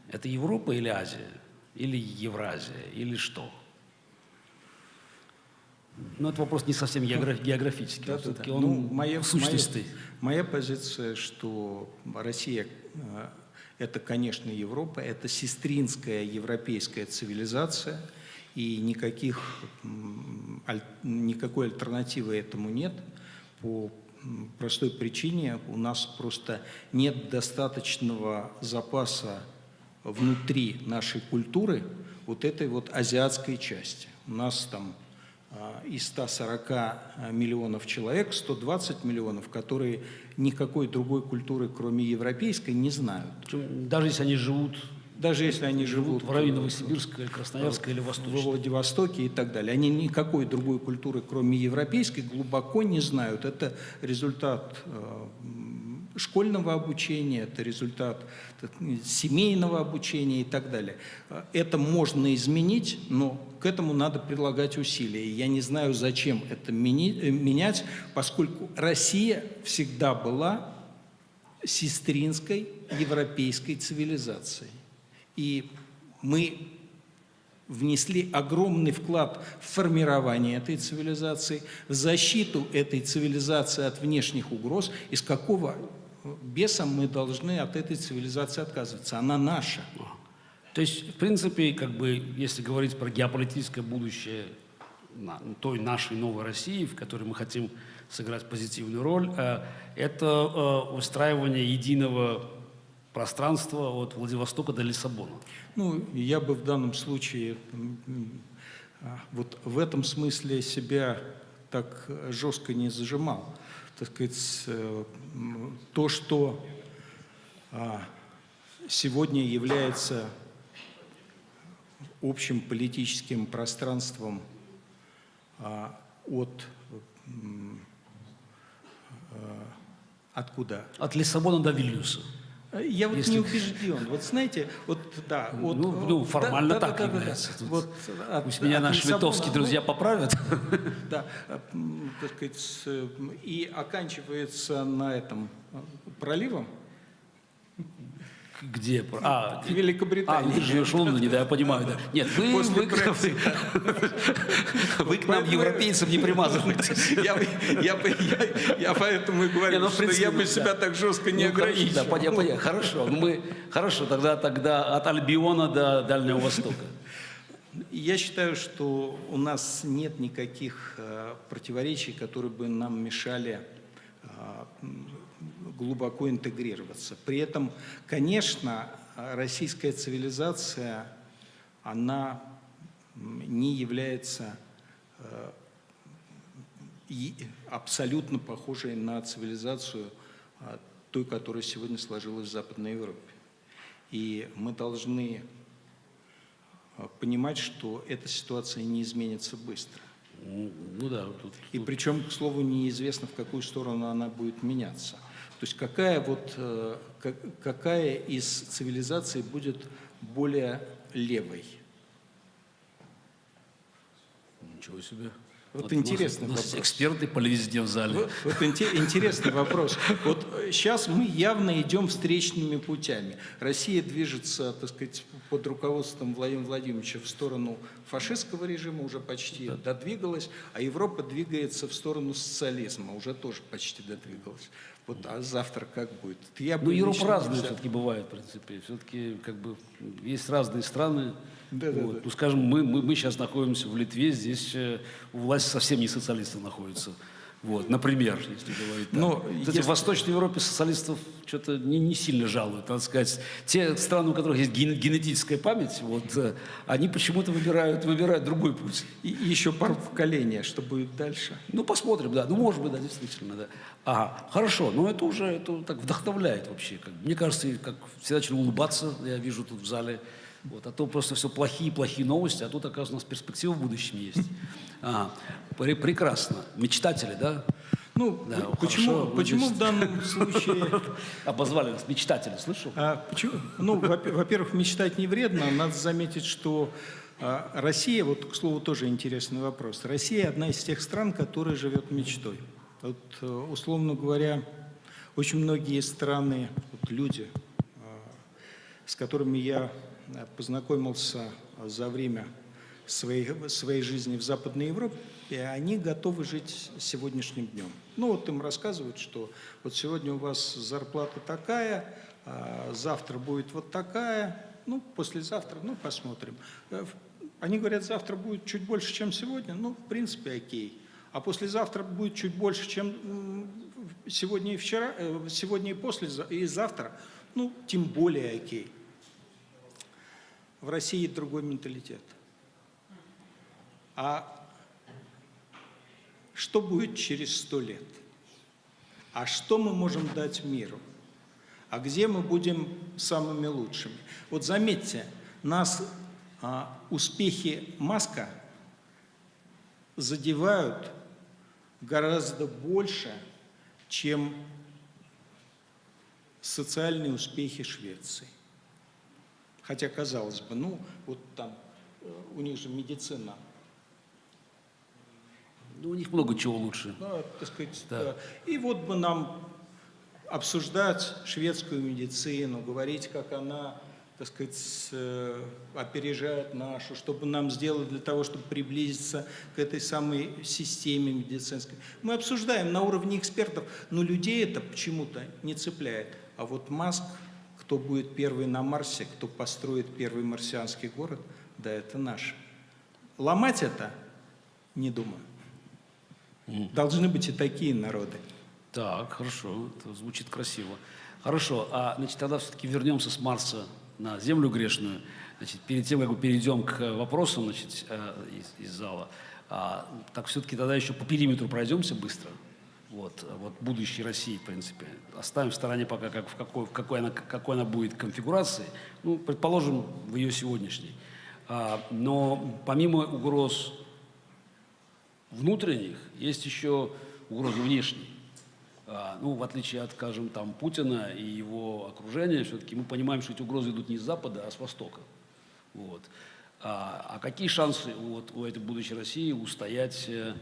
это Европа или Азия? Или Евразия? Или что? Ну, это вопрос не совсем географ- географический, Да-да-да. все-таки он Ну, моя, сущностный. моя, моя позиция, что Россия э, это, конечно, Европа, это сестринская европейская цивилизация, и никаких, аль- никакой альтернативы этому нет по простой причине. У нас просто нет достаточного запаса внутри нашей культуры вот этой вот азиатской части. У нас там из 140 миллионов человек 120 миллионов, которые никакой другой культуры, кроме европейской, не знают. Даже если они живут, Даже если они живут живут в районе Новосибирска, Красноярска или во Восточного. Владивостоке и так далее. Они никакой другой культуры, кроме европейской, глубоко не знают. Это результат м, школьного обучения, это результат семейного обучения и так далее. Э, Это можно изменить, но к этому надо прилагать усилия. Я не знаю, зачем это э, менять, поскольку Россия всегда была сестринской европейской цивилизацией. И мы внесли огромный вклад в формирование этой цивилизации, в защиту этой цивилизации от внешних угроз. Из какого беса мы должны от этой цивилизации отказываться? Она наша. То есть, в принципе, как бы, если говорить про геополитическое будущее той нашей новой России, в которой мы хотим сыграть позитивную роль, э, это э, устраивание единого пространства от Владивостока до Лиссабона. Ну, я бы в данном случае а, вот в этом смысле себя так жестко не зажимал. Так сказать, э, то, что а, сегодня является общим политическим пространством а, от а, откуда? От Лиссабона до Вильнюса. Я вот Если- не убежден. Вот знаете, вот да, вот, Ну, ну, да, формально да, так да, да, да. является. Тут Вот от- Пусть меня от наши Лиссабона, литовские ну, друзья поправят. *laughs* да, так сказать, м, и оканчивается на этом а, проливом. Где? А, В Великобритании. А, ты живешь в Лондоне, да, я понимаю. Да. Нет, вы, После вы, вы, *laughs* вы к нам, европейцам, не примазываетесь. Я, я, я, я поэтому и говорю, ну, что я бы себя так жестко не Ну, хорошо, ограничивал. Да, понятно. Хорошо, ну мы, хорошо, тогда, тогда от Альбиона до Дальнего Востока. Я считаю, что у нас нет никаких э, противоречий, которые бы нам мешали э, глубоко интегрироваться. При этом, конечно, э, российская цивилизация, она не является э, абсолютно похожей на цивилизацию а, той, которая сегодня сложилась в Западной Европе. И мы должны а, понимать, что эта ситуация не изменится быстро. Ну ну да, тут, И причем, к слову, неизвестно, в какую сторону она будет меняться. То есть какая, вот, э, ка- какая из цивилизаций будет более левой? ничего себе. Вот у нас- интересный у нас вопрос. эксперты по везде в зале. Вот, вот инте- интересный вопрос. Вот сейчас мы явно идем встречными путями. Россия движется, так сказать, под руководством Владимира Владимировича в сторону фашистского режима, уже почти додвигалась, а Европа двигается в сторону социализма, уже тоже почти додвигалась. Вот, а завтра как будет? Я Ну, Европа взял. все-таки бывает, в принципе. Все-таки как бы есть разные страны. Да, да, Вот. да. Ну, скажем, мы, мы, мы сейчас находимся в Литве, здесь э, у власти совсем не социалисты находятся. Вот, например, если говорить так. Но Кстати, если- в Восточной Европе социалистов что-то не, не сильно жалуют, надо сказать. Те страны, у которых есть ген- генетическая память, вот, э, они почему-то выбирают, выбирают другой путь. И и еще пару поколений, что будет дальше. Ну, посмотрим, да. Ну, может быть, да, действительно, да. Ага, хорошо, но это уже это так вдохновляет вообще. Как, мне кажется, как всегда начали улыбаться, я вижу тут в зале. Вот, а то просто все плохие-плохие новости, а тут, оказывается, у нас перспектива в будущем есть. Пре- прекрасно. Мечтатели, да? Ну, Да, почему, хорошо, почему в данном случае... *laughs* Обозвали нас мечтатели, слышал? А почему? Ну, во- во-первых, мечтать не вредно. Надо заметить, что а, Россия, вот, к слову, тоже интересный вопрос. Россия одна из тех стран, которая живет мечтой. Вот, э, условно говоря, очень многие страны, вот люди, а, с которыми я а, познакомился а, за время своей, своей жизни в Западной Европе, и они готовы жить сегодняшним днем. Ну вот им рассказывают, что вот сегодня у вас зарплата такая, а завтра будет вот такая, ну послезавтра, ну посмотрим. Э, Они говорят, завтра будет чуть больше, чем сегодня, ну в принципе окей. А послезавтра будет чуть больше, чем сегодня и вчера, э, сегодня и послезавтра, и завтра, ну тем более окей. В России другой менталитет. А что будет через сто лет? А что мы можем дать миру? А где мы будем самыми лучшими? Вот заметьте, нас а, успехи Маска задевают гораздо больше, чем социальные успехи Швеции. Хотя, казалось бы, ну, вот там э, у них же медицина Ну, у них много чего лучше. да, так сказать, Да. да. И вот бы нам обсуждать шведскую медицину, говорить, как она, так сказать, э, опережает нашу, чтобы нам сделать для того, чтобы приблизиться к этой самой системе медицинской. Мы обсуждаем на уровне экспертов, но людей это почему-то не цепляет. А вот Маск, кто будет первый на Марсе, кто построит первый марсианский город, да, это наш. Ломать это, не думаю. Должны быть и такие народы. Так, хорошо, это звучит красиво. Хорошо, а значит, тогда все-таки вернемся с Марса на Землю грешную. Значит, перед тем, как мы перейдем к вопросам значит, э, из, из зала, а, так все-таки тогда еще по периметру пройдемся быстро. Вот, вот будущей России, в принципе. Оставим в стороне пока, как, в, какой, в какой, она, какой она будет конфигурации. Ну, предположим, в ее сегодняшней. А, но помимо угроз внутренних, есть еще угрозы внешние. А, ну, в отличие от, скажем, там, Путина и его окружения, все-таки мы понимаем, что эти угрозы идут не с Запада, а с Востока. Вот. А, а какие шансы вот, у этой будущей России устоять э,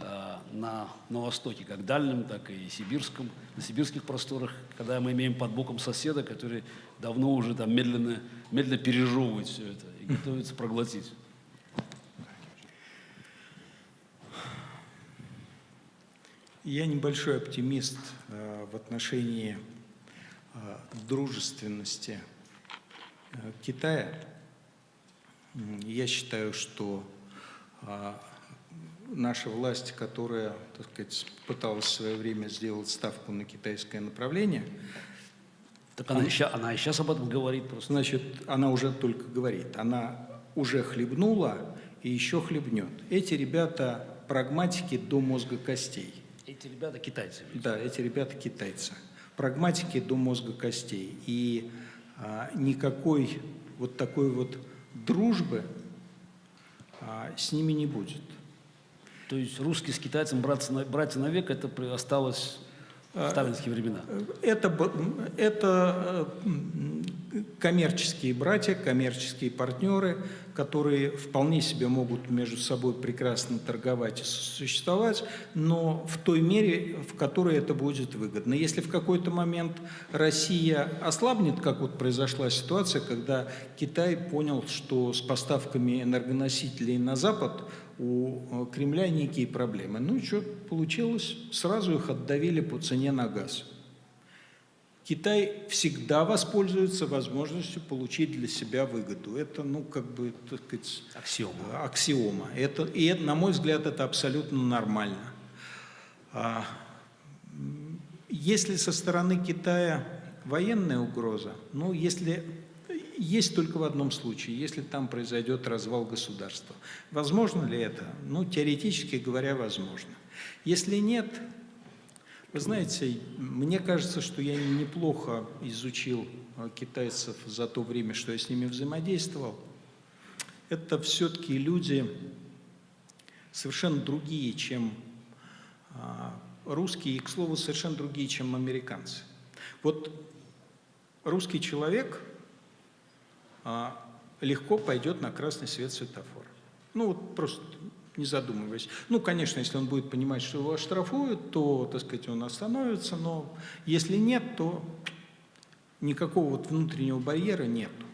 а, на, на Востоке, как дальнем, так и сибирском, на сибирских просторах, когда мы имеем под боком соседа, который давно уже там медленно, медленно пережевывает все это и готовится проглотить. Я небольшой оптимист э, в отношении э, дружественности Китая. Я считаю, что э, наша власть, которая, так сказать, пыталась в свое время сделать ставку на китайское направление, Так она, и ща- она и сейчас об этом говорит просто. значит, она уже только говорит, она уже хлебнула и еще хлебнет. Эти ребята прагматики до мозга костей. Эти ребята китайцы. ведь. Да, эти ребята китайцы. Прагматики до мозга костей. И а, никакой вот такой вот дружбы а, с ними не будет. То есть русский с китайцем братья, на- братья навек, это при- осталось в сталинские времена. Это, б- это э, коммерческие братья, коммерческие партнеры, которые вполне себе могут между собой прекрасно торговать и существовать, но в той мере, в которой это будет выгодно. Если в какой-то момент Россия ослабнет, как вот произошла ситуация, когда Китай понял, что с поставками энергоносителей на Запад у э, Кремля некие проблемы. Ну и что получилось? Сразу их отдавили по цене на газ. Китай всегда воспользуется возможностью получить для себя выгоду. Это, ну, как бы, так сказать, Аксиома. аксиома. Это, и, на мой взгляд, это абсолютно нормально. А, если со стороны Китая военная угроза, ну, если есть только в одном случае, если там произойдет развал государства. Возможно ли это? Ну, теоретически говоря, возможно. Если нет, вы знаете, мне кажется, что я неплохо изучил э, китайцев за то время, что я с ними взаимодействовал. Это все-таки люди совершенно другие, чем а, русские, и, к слову, совершенно другие, чем американцы. Вот русский человек а, легко пойдет на красный свет светофора. Ну вот просто не задумываясь. Ну, конечно, если он будет понимать, что его оштрафуют, то, так сказать, он остановится, но если нет, то никакого вот внутреннего барьера нету.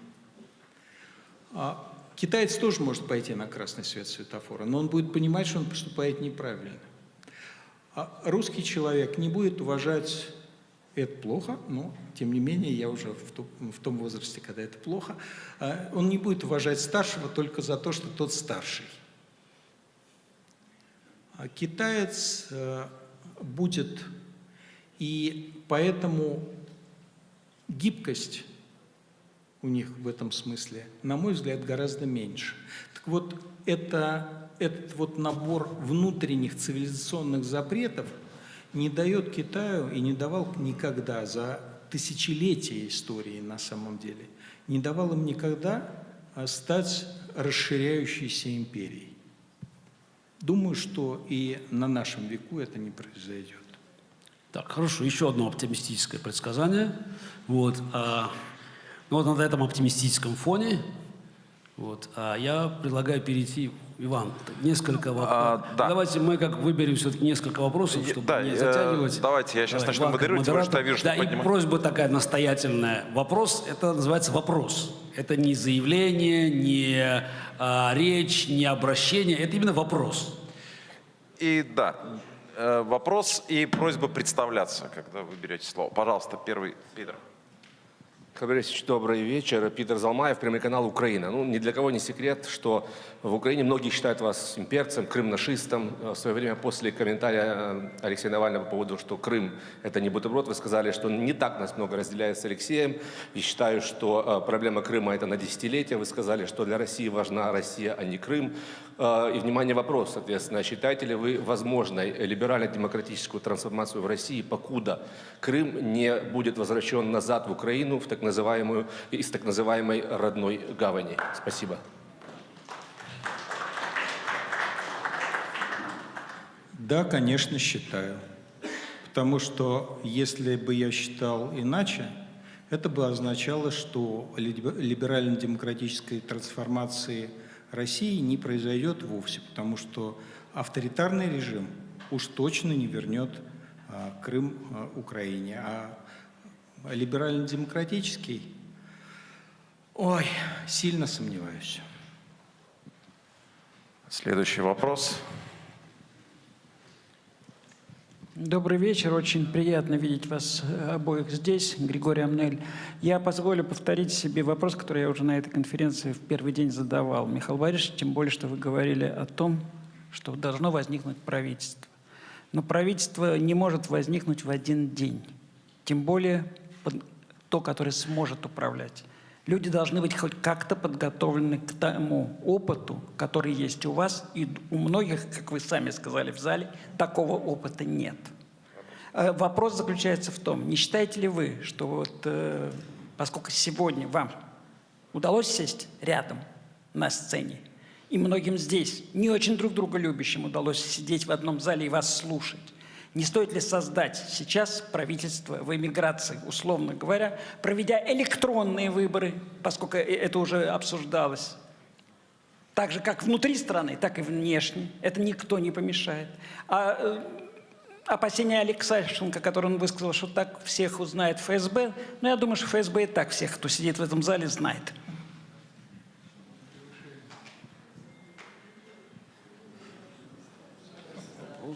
А китаец тоже может пойти на красный свет светофора, но он будет понимать, что он поступает неправильно. А русский человек не будет уважать это плохо, но тем не менее я уже в том, в том возрасте, когда это плохо, а, он не будет уважать старшего только за то, что тот старший. А китаец э, будет, и поэтому гибкость у них в этом смысле, на мой взгляд, гораздо меньше. Так вот, это, этот вот набор внутренних цивилизационных запретов не дает Китаю и не давал никогда за тысячелетия истории на самом деле, не давал им никогда стать расширяющейся империей. Думаю, что и на нашем веку это не произойдет. Так, хорошо, еще одно оптимистическое предсказание. Вот, а, ну вот на этом оптимистическом фоне вот, а я предлагаю перейти, Иван, несколько вопросов. А, да. Давайте мы как выберем все-таки несколько вопросов, чтобы да, не э, затягивать. давайте я сейчас Давай, начну Иван, модерировать, потому что я вижу, что Да, и поднимаю. просьба такая настоятельная. Вопрос, это называется вопрос. Это не заявление, не а, речь, не обращение, это именно вопрос. И да, э, вопрос и просьба представляться, когда вы берете слово. Пожалуйста, первый, Питер. Хабар Борисович, добрый вечер. Питер Залмаев, прямой канал «Украина». Ну, ни для кого не секрет, что в Украине многие считают вас имперцем, крым-нашистом. В свое время после комментария э, Алексея Навального по поводу, что Крым – это не бутерброд, вы сказали, что не так нас много разделяет с Алексеем. И считаю, что э, проблема Крыма – это на десятилетия. Вы сказали, что для России важна Россия, а не Крым. Э, И, внимание, вопрос, соответственно, считаете ли вы возможной либерально-демократическую трансформацию в России, покуда Крым не будет возвращен назад в Украину, в так называемую, из так называемой родной гавани? Спасибо. Да, конечно, считаю. Потому что если бы я считал иначе, это бы означало, что либе- либерально-демократической трансформации России не произойдет вовсе, потому что авторитарный режим уж точно не вернет а, Крым а, Украине. А либерально-демократический, ой, сильно сомневаюсь. Следующий вопрос. Добрый вечер. Очень приятно видеть вас э, обоих здесь, Григорий Амнель. Я позволю повторить себе вопрос, который я уже на этой конференции в первый день задавал. Михаил Борисович, тем более, что вы говорили о том, что должно возникнуть правительство. Но правительство не может возникнуть в один день. Тем более то, которое сможет управлять. Люди должны быть хоть как-то подготовлены к тому опыту, который есть у вас, и у многих, как вы сами сказали в зале, такого опыта нет. Э, Вопрос заключается в том, не считаете ли вы, что вот, э, поскольку сегодня вам удалось сесть рядом на сцене, и многим здесь, не очень друг друга любящим, удалось сидеть в одном зале и вас слушать, не стоит ли создать сейчас правительство в эмиграции, условно говоря, проведя электронные выборы, поскольку э- это уже обсуждалось, так же, как внутри страны, так и внешне. Это никто не помешает. А э, опасения Алексашенко, который он высказал, что так всех узнает ФСБ, ну, я думаю, что ФСБ и так всех, кто сидит в этом зале, знает. А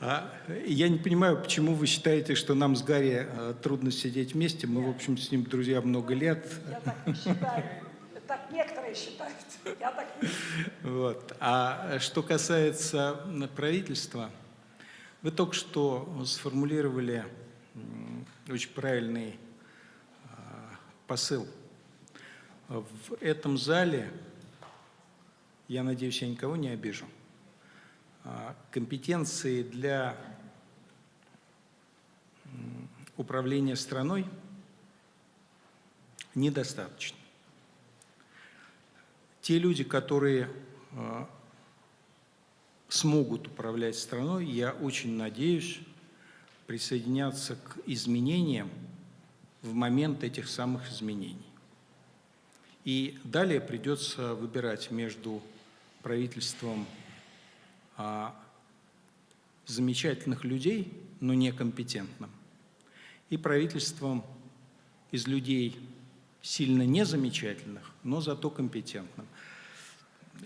я не понимаю, почему вы считаете, что нам с Гарри э, трудно сидеть вместе. Мы, в общем, с ним друзья много лет. Я так не считаю. Так некоторые считают. Я так не Вот. А что касается правительства, вы только что сформулировали очень правильный а, посыл. В этом зале, я надеюсь, я никого не обижу, а, компетенции для управления страной недостаточно. Те люди, которые э, смогут управлять страной, я очень надеюсь, присоединятся к изменениям в момент этих самых изменений. И далее придется выбирать между правительством а, замечательных людей, но некомпетентным, и правительством из людей сильно незамечательных, но зато компетентным.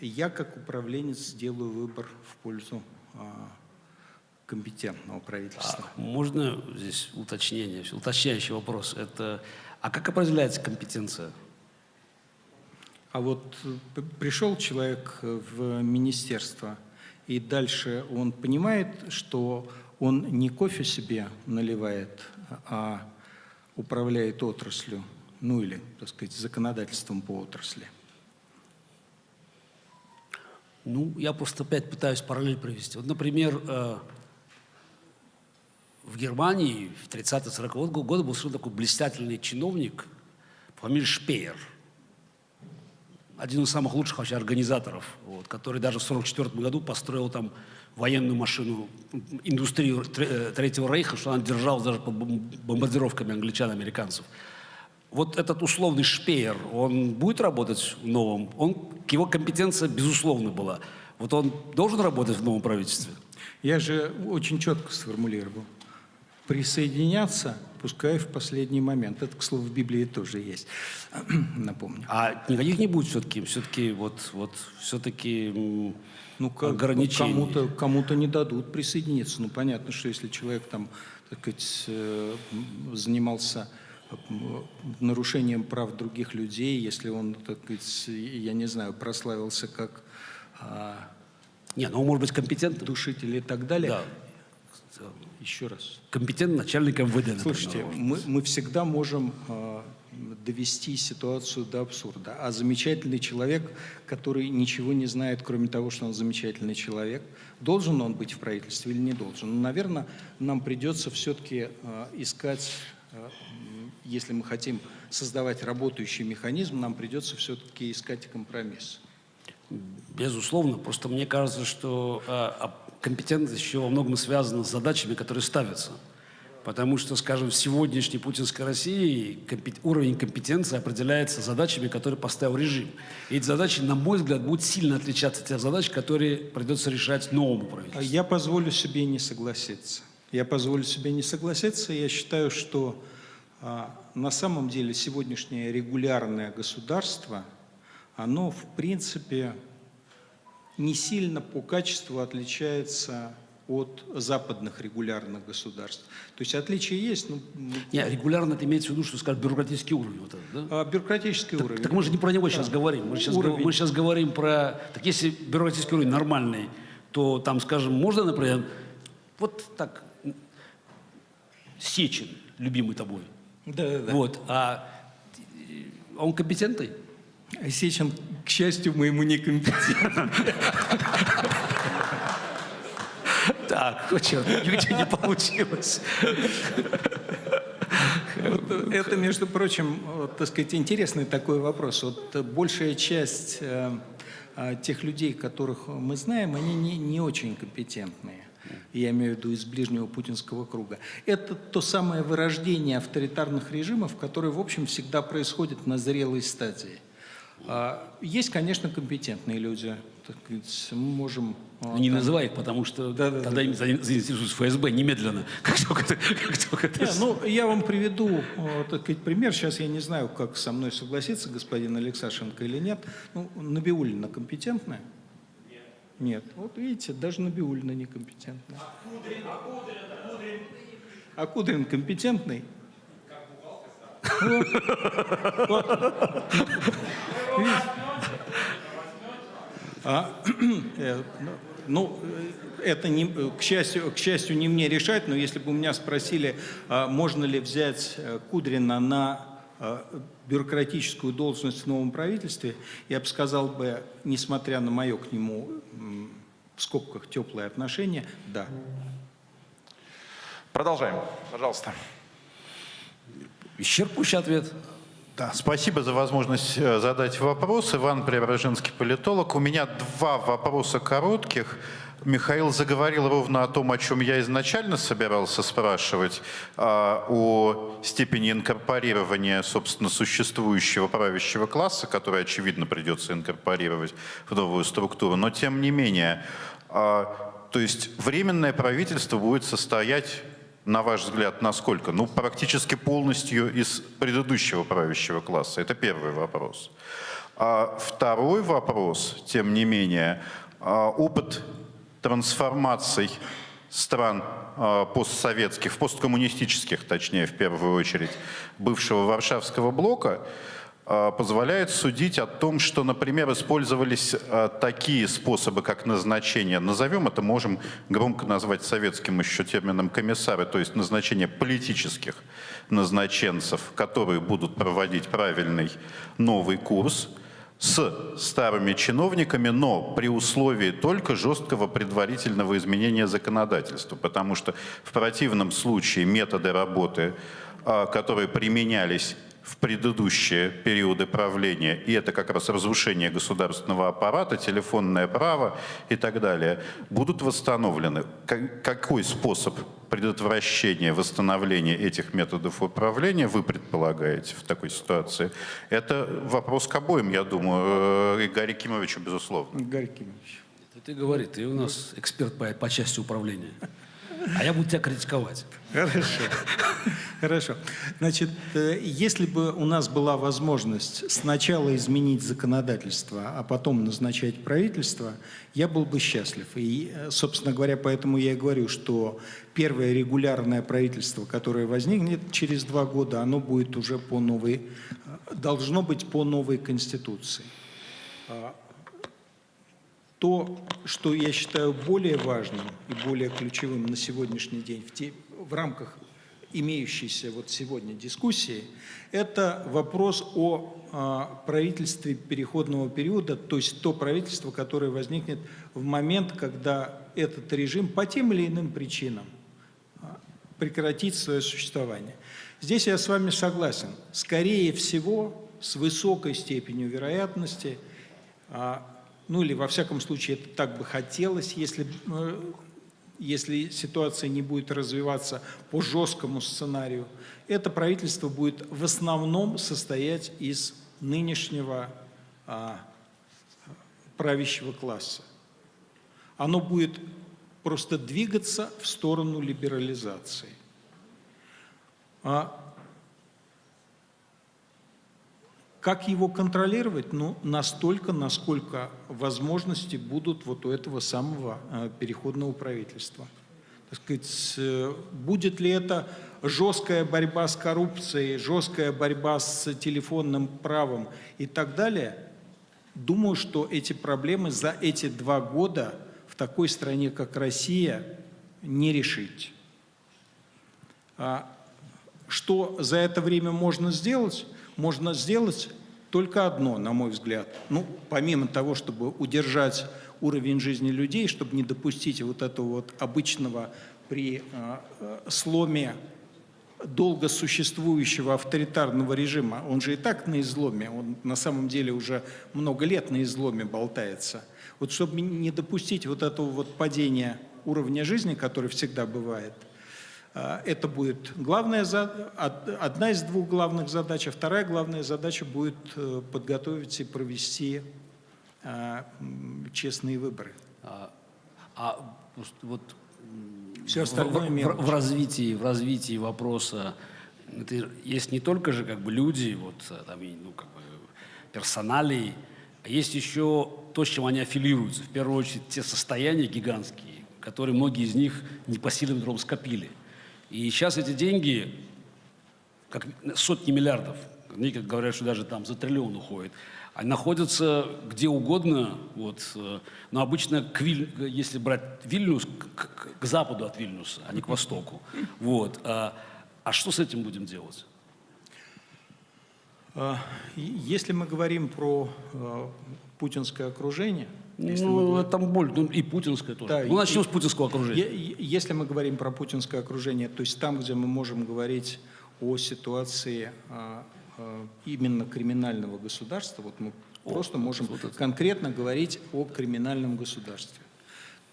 Я, как управленец, сделаю выбор в пользу а, компетентного правительства. А можно здесь уточнение, уточняющий вопрос? Это, а как определяется компетенция? А вот э, пришел человек в министерство, и дальше он понимает, что он не кофе себе наливает, а управляет отраслью, ну или, так сказать, законодательством по отрасли. Ну, я просто опять пытаюсь параллель провести. Вот, например, э, в Германии в 30-40 годы был совершенно такой блистательный чиновник по фамилии Шпеер. Один из самых лучших вообще организаторов, вот, который даже в 1944 году построил там военную машину, индустрию э, Третьего Рейха, что она держалась даже под бом- бомбардировками англичан американцев. Вот этот условный Шпеер, он будет работать в новом? Он, его компетенция, безусловно, была. Вот он должен работать в новом правительстве? Я же очень четко сформулировал. Присоединяться, пускай в последний момент. Это, к слову, в Библии тоже есть. *clears throat* Напомню. А никаких не будет все-таки, все-таки вот, вот все-таки Ну, ограничений. Кому-то, кому-то не дадут присоединиться. Ну, понятно, что если человек там, так сказать, э, занимался нарушением прав других людей, если он, так сказать, я не знаю, прославился как а, Не, ну может быть компетентным. душитель и так далее. Да. Еще раз. Компетентный начальник МВД, например. Слушайте, мы, мы всегда можем э, довести ситуацию до абсурда. А замечательный человек, который ничего не знает, кроме того, что он замечательный человек, должен он быть в правительстве или не должен? Ну, наверное, нам придется все-таки э, искать, э, если мы хотим создавать работающий механизм, нам придется все-таки искать компромисс. Безусловно. Просто мне кажется, что а, а компетентность еще во многом связана с задачами, которые ставятся. Потому что, скажем, в сегодняшней путинской России уровень компетенции определяется задачами, которые поставил режим. И эти задачи, на мой взгляд, будут сильно отличаться от тех задач, которые придется решать новому правительству. Я позволю себе не согласиться. Я позволю себе не согласиться. Я считаю, что а, на самом деле сегодняшнее регулярное государство, оно в принципе не сильно по качеству отличается от западных регулярных государств. То есть отличия есть, но м, Не, регулярно это имеется в виду, что, скажем, бюрократический уровень. Вот этот, да? а, бюрократический Так, уровень. так мы же не про него сейчас говорим. Мы сейчас, Уровень. мы сейчас говорим про... Так если бюрократический уровень нормальный, то там, скажем, можно, например, вот так, Сечин, любимый тобой, Да, да, да. вот, а он компетентный? Сечин, к счастью, моему некомпетентен. Так, ничего не получилось. Это, между прочим, так сказать, интересный такой вопрос. Вот э, большая часть э, э, тех людей, которых мы знаем, они не, не очень компетентные. Я имею в виду из ближнего путинского круга. Это то самое вырождение авторитарных режимов, которое, в общем, всегда происходит на зрелой стадии. А, Есть, конечно, компетентные люди. Так сказать, мы можем... а, Не там- называй их, потому что Да, да, тогда им за- заинтересуется ФСБ немедленно, *laughs* как только ты, как только ты Не, ну, я вам приведу, э, так сказать, пример. Сейчас я не знаю, как со мной согласится господин Алексашенко или нет. Ну, Набиулина компетентная? Нет. Нет. Вот видите, даже Набиулина некомпетентная. А Кудрин компетентный? *laughs* Вот. Вот. Видите? А, э, *clears throat* ну, э, это, не, э, к, счастью, к счастью, не мне решать, но если бы у меня спросили, а можно ли взять э, Кудрина на бюрократическую должность в новом правительстве, я бы сказал бы, несмотря на мое к нему в скобках теплое отношение, да. Продолжаем, пожалуйста. Исчерпывающий ответ. Да, спасибо за возможность э, задать вопрос. Иван Преображенский, политолог. У меня два вопроса коротких. Михаил заговорил ровно о том, о чем я изначально собирался спрашивать, а, о степени инкорпорирования, собственно, существующего правящего класса, который, очевидно, придется инкорпорировать в новую структуру. Но, тем не менее, а, то есть временное правительство будет состоять на ваш взгляд, насколько? Ну, практически полностью из предыдущего правящего класса. Это первый вопрос. А второй вопрос, тем не менее, а, опыт трансформаций стран а, постсоветских, посткоммунистических, точнее, в первую очередь, бывшего Варшавского блока, а, позволяет судить о том, что, например, использовались а, такие способы, как назначение, назовем это, можем громко назвать советским еще термином комиссары, то есть назначение политических назначенцев, которые будут проводить правильный новый курс, с старыми чиновниками, но при условии только жесткого предварительного изменения законодательства, потому что в противном случае методы работы, а, которые применялись в предыдущие периоды правления, и это как раз разрушение государственного аппарата, телефонное право и так далее, будут восстановлены. Как- Какой способ предотвращения, восстановления этих методов управления вы предполагаете в такой ситуации? Это вопрос к обоим, я думаю, э, и Гарри Кимовичу, безусловно. Игорь Кимович. Это ты говори, ты у нас эксперт по, по части управления. А я буду тебя критиковать. Хорошо. Хорошо. Значит, э, если бы у нас была возможность сначала изменить законодательство, а потом назначать правительство, я был бы счастлив. И, э, собственно говоря, поэтому я и говорю, что первое регулярное правительство, которое возникнет через два года, оно будет уже по новой, э, должно быть по новой конституции. То, что я считаю более важным и более ключевым на сегодняшний день в, те, в рамках имеющейся вот сегодня дискуссии, это вопрос о а, правительстве переходного периода, то есть то правительство, которое возникнет в момент, когда этот режим по тем или иным причинам а, прекратит свое существование. Здесь я с вами согласен. Скорее всего, с высокой степенью вероятности, а, ну или во всяком случае это так бы хотелось, если э, если ситуация не будет развиваться по жесткому сценарию, это правительство будет в основном состоять из нынешнего а, правящего класса. Оно будет просто двигаться в сторону либерализации. А как его контролировать? Ну, настолько, насколько возможности будут вот у этого самого э, переходного правительства. Так сказать, э, будет ли это жесткая борьба с коррупцией, жесткая борьба с телефонным правом и так далее? Думаю, что эти проблемы за эти два года в такой стране, как Россия, не решить. А что за это время можно сделать? Можно сделать только одно, на мой взгляд. Ну, помимо того, чтобы удержать уровень жизни людей, чтобы не допустить вот этого вот обычного при э, сломе долго существующего авторитарного режима, он же и так на изломе, он на самом деле уже много лет на изломе болтается. Вот чтобы не допустить вот этого вот падения уровня жизни, который всегда бывает – это будет главная, одна из двух главных задач, а вторая главная задача будет э, подготовить и провести а, честные выборы. А, а вот Все остальное в, в, в, развитии, в развитии вопроса это есть не только же как бы люди, вот там, ну, как бы персоналии, а есть еще то, с чем они аффилируются. В первую очередь те состояния гигантские, которые многие из них непосильным трудом скопили. И сейчас эти деньги, как сотни миллиардов, некоторые говорят, что даже там за триллион уходит, они находятся где угодно, вот, э, но обычно, к Виль, если брать Вильнюс, к, к, западу от Вильнюса, а не к востоку. Вот. А, а что с этим будем делать? А, если мы говорим про э, путинское окружение, если ну, мы... там боль, ну, и путинское тоже. Да, ну, начнем и, с путинского окружения. Если мы говорим про путинское окружение, то есть там, где мы можем говорить о ситуации а, а, именно криминального государства, вот мы о, просто можем вот это. конкретно говорить о криминальном государстве,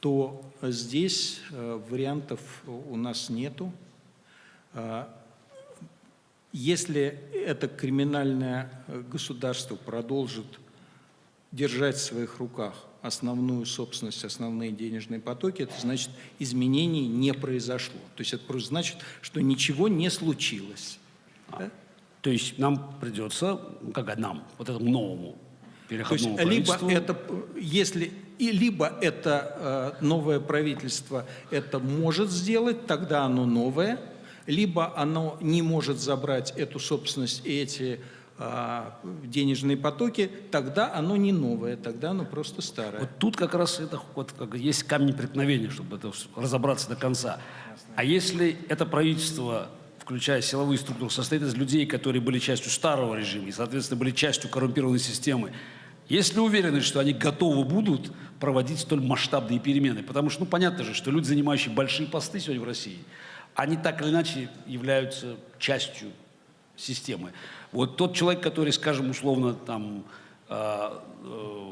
то здесь а, вариантов у нас нету. А, если это криминальное э, государство продолжит держать в своих руках основную собственность, основные денежные потоки, это значит, изменений не произошло. То есть это просто значит, что ничего не случилось. А, да? То есть нам придется, как нам, вот этому новому переходному То есть, либо это, если, и либо это э, новое правительство это может сделать, тогда оно новое, либо оно не может забрать эту собственность и эти денежные потоки, тогда оно не новое, тогда оно просто старое. Вот тут как раз это вот как есть камень преткновения, чтобы это разобраться до конца. А если это правительство, включая силовые структуры, состоит из людей, которые были частью старого режима и, соответственно, были частью коррумпированной системы, есть ли уверенность, что они готовы будут проводить столь масштабные перемены? Потому что, ну, понятно же, что люди, занимающие большие посты сегодня в России, они так или иначе являются частью системы. Вот тот человек, который, скажем, условно, там, э, э,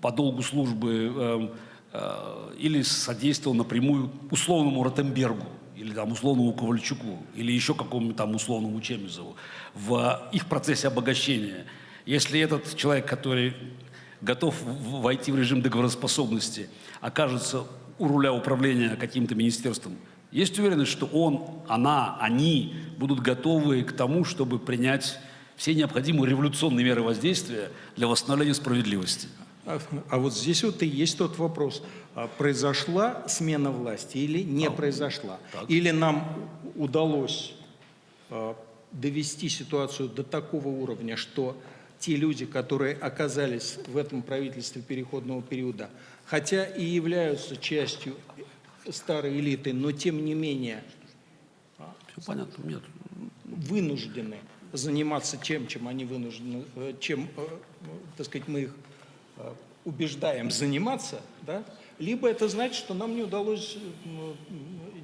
по долгу службы э, э, или содействовал напрямую условному Ротенбергу, или там условному Ковальчуку, или еще какому-то там условному Чемизову в их процессе обогащения. Если этот человек, который готов войти в режим договороспособности, окажется у руля управления каким-то министерством, есть уверенность, что он, она, они будут готовы к тому, чтобы принять все необходимые революционные меры воздействия для восстановления справедливости. А, а вот здесь вот и есть тот вопрос. А произошла смена власти или не а, произошла? Так. Или нам удалось а, довести ситуацию до такого уровня, что те люди, которые оказались в этом правительстве переходного периода, хотя и являются частью старой элиты, но тем не менее Все понятно, нет. вынуждены заниматься тем, чем они вынуждены, э, чем, э, так сказать, мы их э, убеждаем заниматься, да? либо это значит, что нам не удалось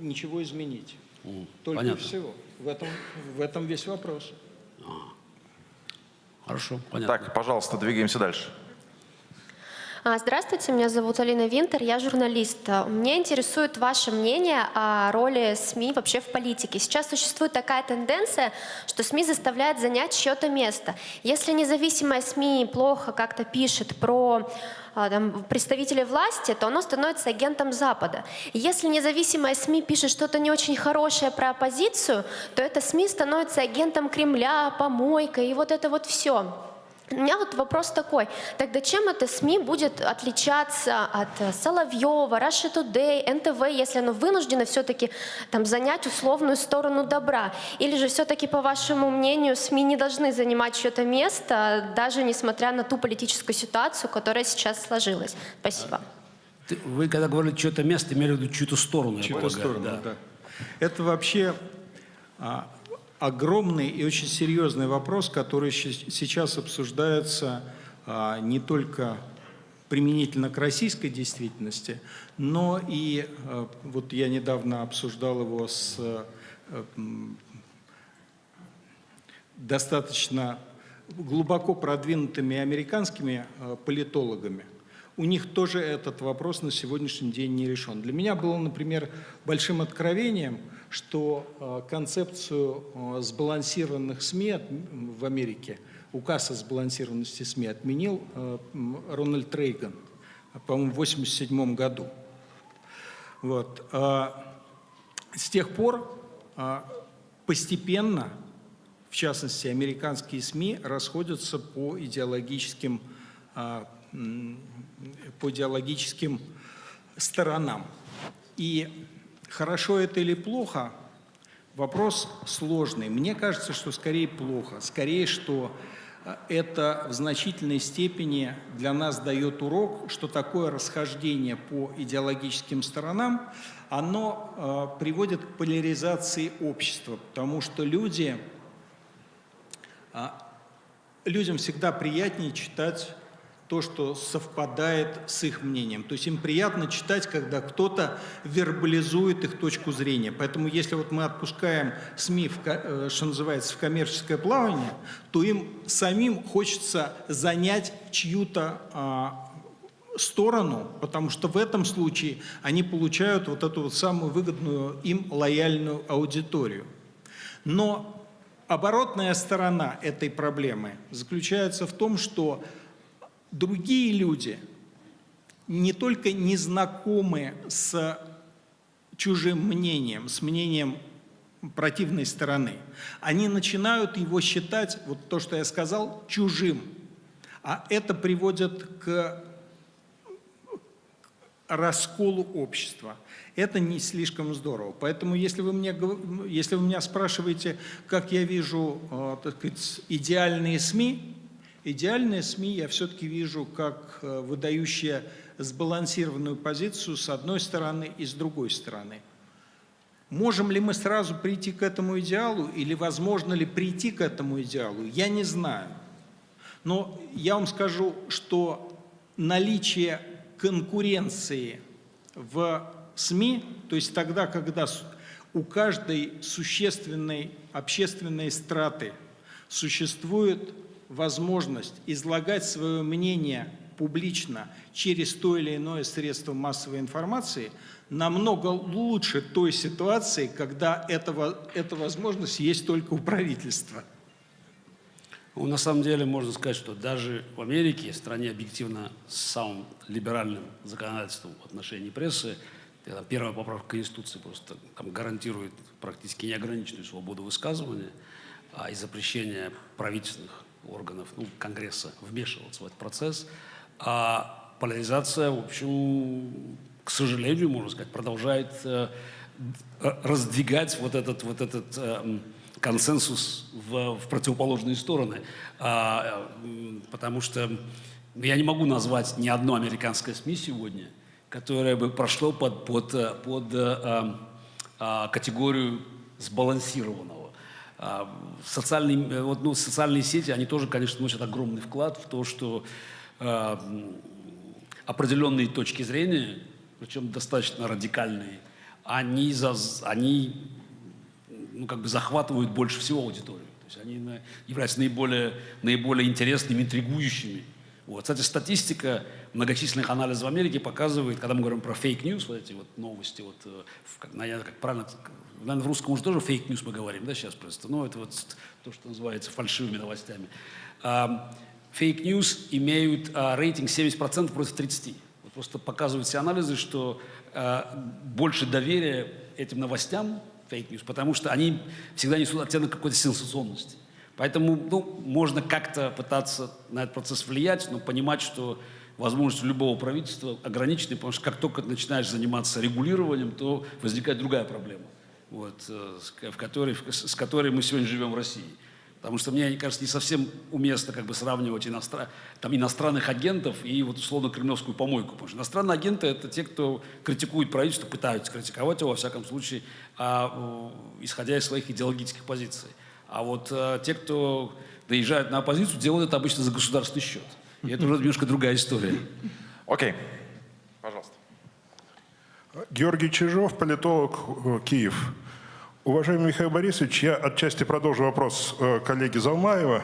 ничего изменить. Только понятно. всего. В этом, в этом весь вопрос. Хорошо, понятно. Так, пожалуйста, двигаемся дальше. А, Здравствуйте, меня зовут Алина Винтер, я журналист. Меня интересует ваше мнение о роли СМИ вообще в политике. Сейчас существует такая тенденция, что СМИ заставляют занять чье-то место. Если независимая СМИ плохо как-то пишет про а, там, представителей власти, то оно становится агентом Запада. Если независимая СМИ пишет что-то не очень хорошее про оппозицию, то это СМИ становится агентом Кремля, помойкой и вот это вот все. У меня вот вопрос такой. Тогда чем это СМИ будет отличаться от э, Соловьева, Russia Today, НТВ, если оно вынуждено все-таки там занять условную сторону добра? Или же все-таки, по вашему мнению, СМИ не должны занимать чье-то место, даже несмотря на ту политическую ситуацию, которая сейчас сложилась? Спасибо. Вы когда говорили что-то место, имели в виду чью-то сторону, я Чью-то полагаю, сторону, да. да. Это вообще а, огромный и очень серьезный вопрос, который сейчас обсуждается а, не только применительно к российской действительности, но и а, вот я недавно обсуждал его с а, достаточно глубоко продвинутыми американскими политологами, у них тоже этот вопрос на сегодняшний день не решен. Для меня было, например, большим откровением, что э, концепцию э, сбалансированных СМИ в Америке, указ о сбалансированности СМИ отменил э, Рональд Рейган, по-моему, в 1987 году. Вот. а, С тех пор а, постепенно, в частности, американские СМИ расходятся по идеологическим, а, по идеологическим сторонам. И хорошо это или плохо, вопрос сложный. Мне кажется, что скорее плохо. Скорее, что а, это в значительной степени для нас дает урок, что такое расхождение по идеологическим сторонам, оно а, приводит к поляризации общества, потому что люди, а, людям всегда приятнее читать то, что совпадает с их мнением. То есть им приятно читать, когда кто-то вербализует их точку зрения. Поэтому если вот мы отпускаем СМИ, в, э, что называется, в коммерческое плавание, то им самим хочется занять чью-то а, сторону, потому что в этом случае они получают вот эту вот самую выгодную им лояльную аудиторию. Но оборотная сторона этой проблемы заключается в том, что другие люди не только не знакомы с чужим мнением, с мнением противной стороны, они начинают его считать, вот то, что я сказал, чужим. А это приводит к расколу общества. Это не слишком здорово. Поэтому, если вы, мне, если вы меня спрашиваете, как я вижу э, так сказать, идеальные СМИ, идеальные СМИ я все-таки вижу как э, выдающие сбалансированную позицию с одной стороны и с другой стороны. Можем ли мы сразу прийти к этому идеалу или возможно ли прийти к этому идеалу, я не знаю. Но я вам скажу, что наличие конкуренции в СМИ, то есть тогда, когда у каждой существенной общественной страты существует возможность излагать свое мнение публично через то или иное средство массовой информации, намного лучше той ситуации, когда этого, эта возможность есть только у правительства. Ну, на самом деле можно сказать, что даже в Америке, стране объективно с самым либеральным законодательством в отношении прессы, первая поправка Конституции просто там, гарантирует практически неограниченную свободу высказывания а, и запрещение правительственных органов, ну, Конгресса вмешиваться в этот процесс. А поляризация, в общем, к сожалению, можно сказать, продолжает э, раздвигать вот этот, вот этот э, консенсус в, в противоположные стороны. А, потому что я не могу назвать ни одно американское СМИ сегодня, которое бы прошло под, под, э, под а, а, категорию сбалансированного. А, Социальные, э, вот, ну, социальные сети, они тоже, конечно, вносят огромный вклад в то, что а, определенные точки зрения, причем достаточно радикальные, они, за, они ну, как бы захватывают больше всего аудиторию. То есть они на- являются наиболее, наиболее интересными, интригующими. Вот. Кстати, статистика многочисленных анализов в Америке показывает, когда мы говорим про fake news, вот эти вот новости, вот, э, как, наверное, как правильно, наверное, в русском уже тоже fake news мы говорим, да, сейчас просто, но это вот то, что называется фальшивыми новостями. А, Fake news имеют а, рейтинг 70% против 30%. Вот просто показывают все анализы, что а, больше доверия этим новостям, fake news, потому что они всегда несут оттенок какой-то сенсационности. Поэтому ну, можно как-то пытаться на этот процесс влиять, но понимать, что возможности любого правительства ограничены, потому что как только начинаешь заниматься регулированием, то возникает другая проблема, вот, э, в которой, с которой мы сегодня живем в России. Потому что мне кажется, не совсем уместно как бы сравнивать иностран... там, иностранных агентов и вот условно кремлевскую помойку. Потому что иностранные агенты – это те, кто критикует правительство, пытаются критиковать его, во всяком случае, а, исходя из своих идеологических позиций. А вот э, те, кто доезжают на оппозицию, делают это обычно за государственный счет. И это уже немножко другая история. Окей. Пожалуйста. Георгий Чижов, политолог, э, Киев. Уважаемый Михаил Борисович, я отчасти продолжу вопрос э, коллеги Залмаева. Э,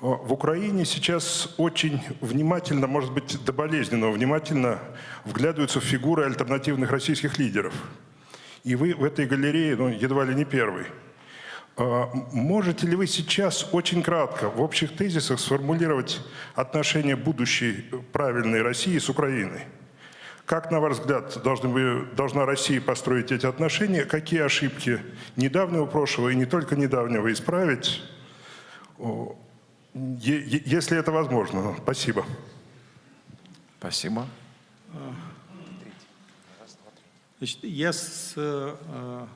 В Украине сейчас очень внимательно, может быть, до болезненного внимательно вглядываются в фигуры альтернативных российских лидеров. И вы в этой галерее ну, едва ли не первый. Можете ли вы сейчас очень кратко в общих тезисах сформулировать отношения будущей правильной России с Украиной? Как, на ваш взгляд, должны вы, должна Россия построить эти отношения? Какие ошибки недавнего прошлого и не только недавнего исправить, если это возможно? Спасибо. Спасибо. Значит, я с- э,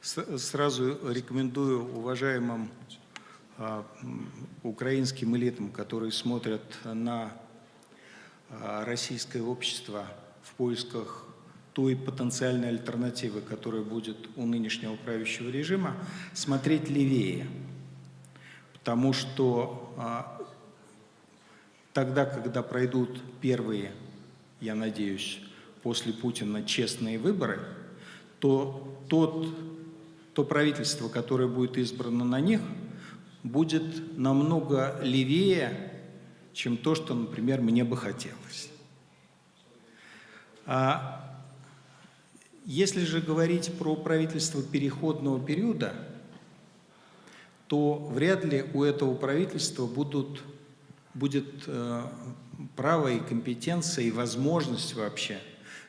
с- сразу рекомендую уважаемым м, украинским элитам, которые смотрят на э, российское общество в поисках той потенциальной альтернативы, которая будет у нынешнего правящего режима, смотреть левее. Потому что а, тогда, когда пройдут первые, я надеюсь, после Путина честные выборы, то тот, то правительство, которое будет избрано на них, будет намного левее, чем то, что, например, мне бы хотелось. А если же говорить про правительство переходного периода, то вряд ли у этого правительства будут, будет э, право и компетенция, и возможность вообще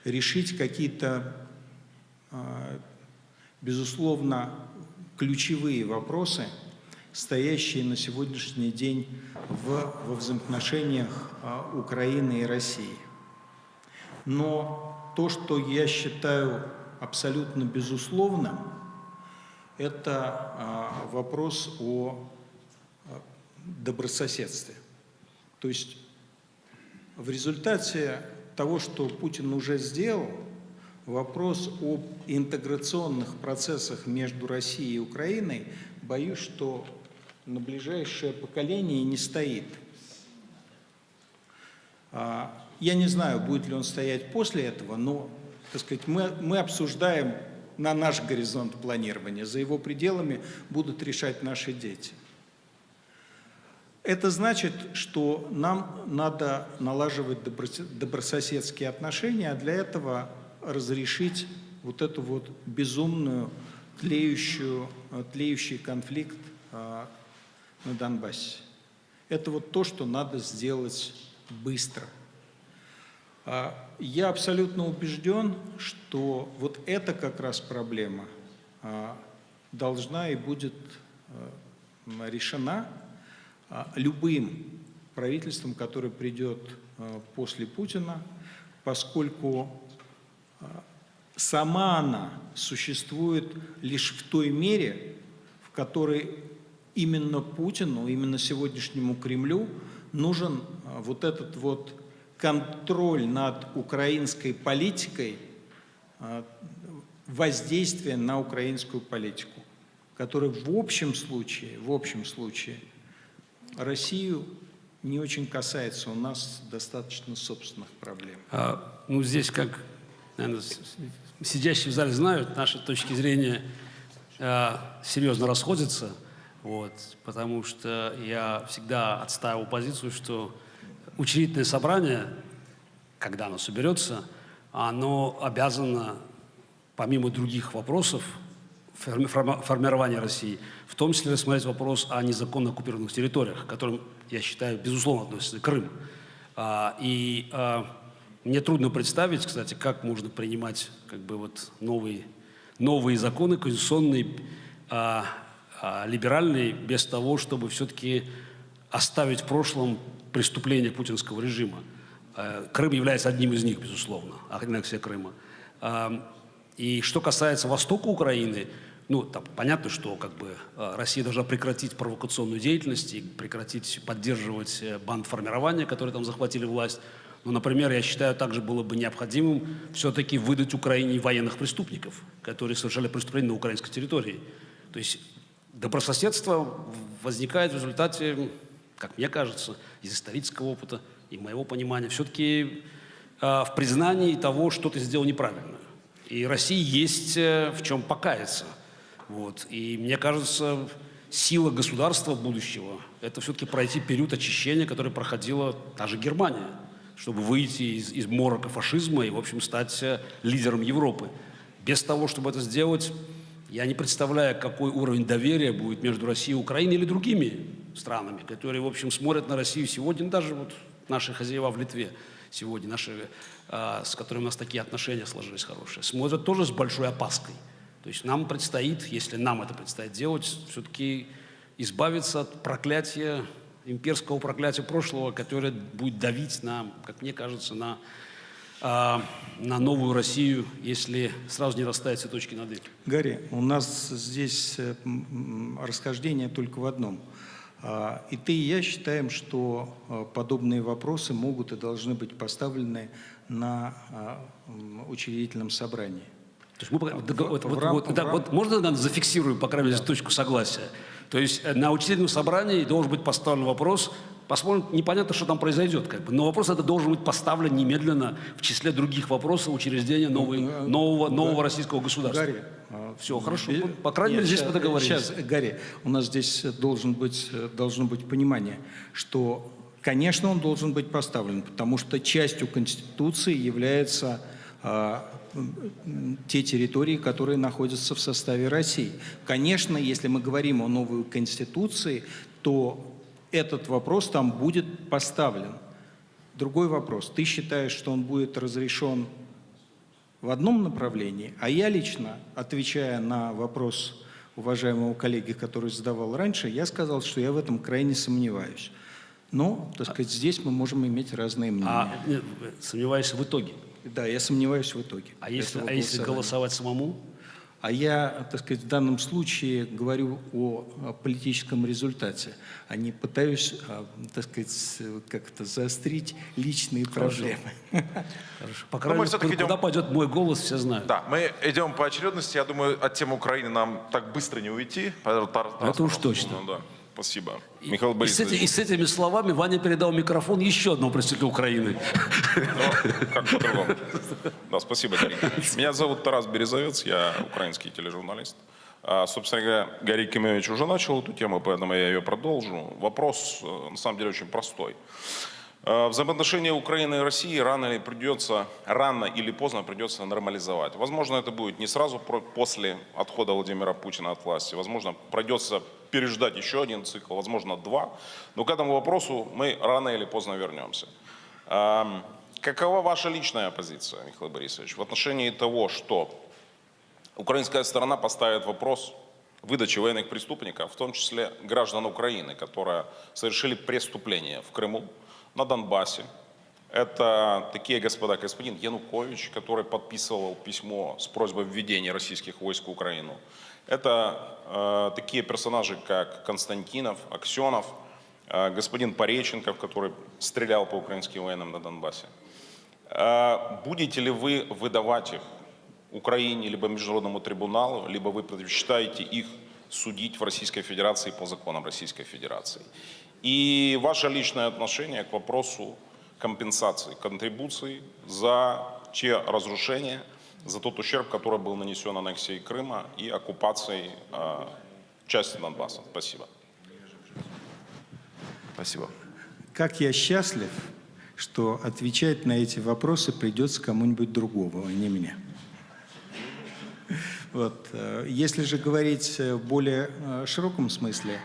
решить какие-то, э, безусловно, ключевые вопросы, стоящие на сегодняшний день в, во взаимоотношениях э, Украины и России. Но то, что я считаю абсолютно безусловным, это а, вопрос о а, добрососедстве. То есть в результате того, что Путин уже сделал, вопрос об интеграционных процессах между Россией и Украиной, боюсь, что на ближайшее поколение не стоит. Я не знаю, будет ли он стоять после этого, но, так сказать, мы, мы обсуждаем на наш горизонт планирования. За его пределами будут решать наши дети. Это значит, что нам надо налаживать доброс- добрососедские отношения, а для этого разрешить вот эту вот безумную, тлеющую, тлеющий конфликт а, на Донбассе. Это вот то, что надо сделать быстро. А, Я абсолютно убежден, что вот эта как раз проблема а, должна и будет а, решена любым правительством, которое придет после Путина, поскольку сама она существует лишь в той мере, в которой именно Путину, именно сегодняшнему Кремлю нужен вот этот вот контроль над украинской политикой, а, воздействие на украинскую политику, который в общем случае, в общем случае Россию не очень касается, у нас достаточно собственных проблем. А, ну, здесь, как наверное, сидящие в зале знают, наши точки зрения а, серьезно расходятся, вот, потому что я всегда отстаивал позицию, что учредительное собрание, когда оно соберется, оно обязано, помимо других вопросов, формирования России, в том числе рассмотреть вопрос о незаконно оккупированных территориях, к которым, я считаю, безусловно относится Крым. А, и а, мне трудно представить, кстати, как можно принимать как бы вот новые, новые законы конституционные, а, либеральные, без того, чтобы все-таки оставить в прошлом преступления путинского режима. Э, Крым является одним из них, безусловно, аннексия Крыма. А, И что касается востока Украины, ну, там понятно, что как бы э, Россия должна прекратить провокационную деятельность и прекратить поддерживать э, бандформирования, которые там захватили власть. Но, например, я считаю, также было бы необходимым все-таки выдать Украине военных преступников, которые совершали преступления на украинской территории. То есть добрососедство возникает в результате, как мне кажется, из исторического опыта и моего понимания, все-таки в признании того, что ты сделал неправильно. И России есть э, в чем покаяться. Вот. И мне кажется, сила государства будущего – это все-таки пройти период очищения, который проходила та же Германия, чтобы выйти из, из морока фашизма и, в общем, стать э, лидером Европы. Без того, чтобы это сделать, я не представляю, какой уровень доверия будет между Россией и Украиной или другими странами, которые, в общем, смотрят на Россию сегодня, даже вот наши хозяева в Литве сегодня, наши, а, с которыми у нас такие отношения сложились хорошие, смотрят тоже с большой опаской. То есть нам предстоит, если нам это предстоит делать, все-таки избавиться от проклятия, имперского проклятия прошлого, которое будет давить на, как мне кажется, на, на новую Россию, если сразу не расставить все точки над «и». Гарри, у нас здесь э, расхождение только в одном. А, И ты, и я считаем, что э, подобные вопросы могут и должны быть поставлены на а, учредительном собрании. То есть мы дог- вот, в рам- вот- в да, рам- вот можно наверное, зафиксируем, по крайней мере, точку согласия? То есть э, на учредительном собрании должен быть поставлен вопрос, посмотрим, непонятно, что там произойдет, как бы, но вопрос это должен быть поставлен немедленно в числе других вопросов учреждения новой- Ну, нового, да. нового российского государства. Гарри, а, Все, хорошо. бе- По крайней мере, здесь мы договорились. Сейчас, Гарри, у нас здесь должен быть, э, должно быть понимание, что, конечно, он должен быть поставлен, потому что частью Конституции является а, те территории, которые находятся в составе России. Конечно, если мы говорим о новой Конституции, то этот вопрос там будет поставлен. Другой вопрос. Ты считаешь, что он будет разрешен в одном направлении, а я лично, отвечая на вопрос уважаемого коллеги, который задавал раньше, я сказал, что я в этом крайне сомневаюсь. Но, так сказать, здесь мы можем иметь разные мнения. А э, сомневаюсь в итоге. Да, я сомневаюсь в итоге. А если, а если голосовать самому? А я, так сказать, в данном случае говорю о, политическом результате, а не пытаюсь, а, так сказать, как-то заострить личные проблемы. *laughs* Хорошо. По мы крайней мере, всё-таки куда идем- пойдет мой голос, все знают. Да, мы идем по очередности. Я думаю, от темы Украины нам так быстро не уйти. Это уж точно. Ну да, спасибо. И- Михаил и, с Борисович. эти- и с этими словами Ваня передал микрофон еще одному представителю Украины. Ну, как по-другому. Да, спасибо, Кимович. Меня зовут Тарас Березовец, я украинский тележурналист. А, собственно говоря, Гарри Кимович уже начал эту тему, поэтому я ее продолжу. Вопрос, э, на самом деле, очень простой. Э, Взаимоотношения Украины и России рано или придется, рано или поздно придется нормализовать. Возможно, это будет не сразу после отхода Владимира Путина от власти. Возможно, придется переждать еще один цикл, возможно, два. Но к этому вопросу мы рано или поздно вернемся. Эм, Какова ваша личная позиция, Михаил Борисович, в отношении того, что украинская сторона поставит вопрос выдачи военных преступников, в том числе граждан Украины, которые совершили преступления в Крыму, на Донбассе. Это такие господа, господин Янукович, который подписывал письмо с просьбой введения российских войск в Украину. Это э, такие персонажи, как Константинов, Аксенов, э, господин Пореченков, который стрелял по украинским военным на Донбассе. Э, Будете ли вы выдавать их Украине, либо Международному трибуналу, либо вы предпочитаете их судить в Российской Федерации по законам Российской Федерации? И ваше личное отношение к вопросу компенсации, контрибуции за те разрушения, за тот ущерб, который был нанесен аннексией Крыма и оккупацией э, части Донбасса. Спасибо. Спасибо. Как я счастлив, что отвечать на эти вопросы придется кому-нибудь другому, а не мне. Вот. э, Если же говорить э, в более э, широком смысле,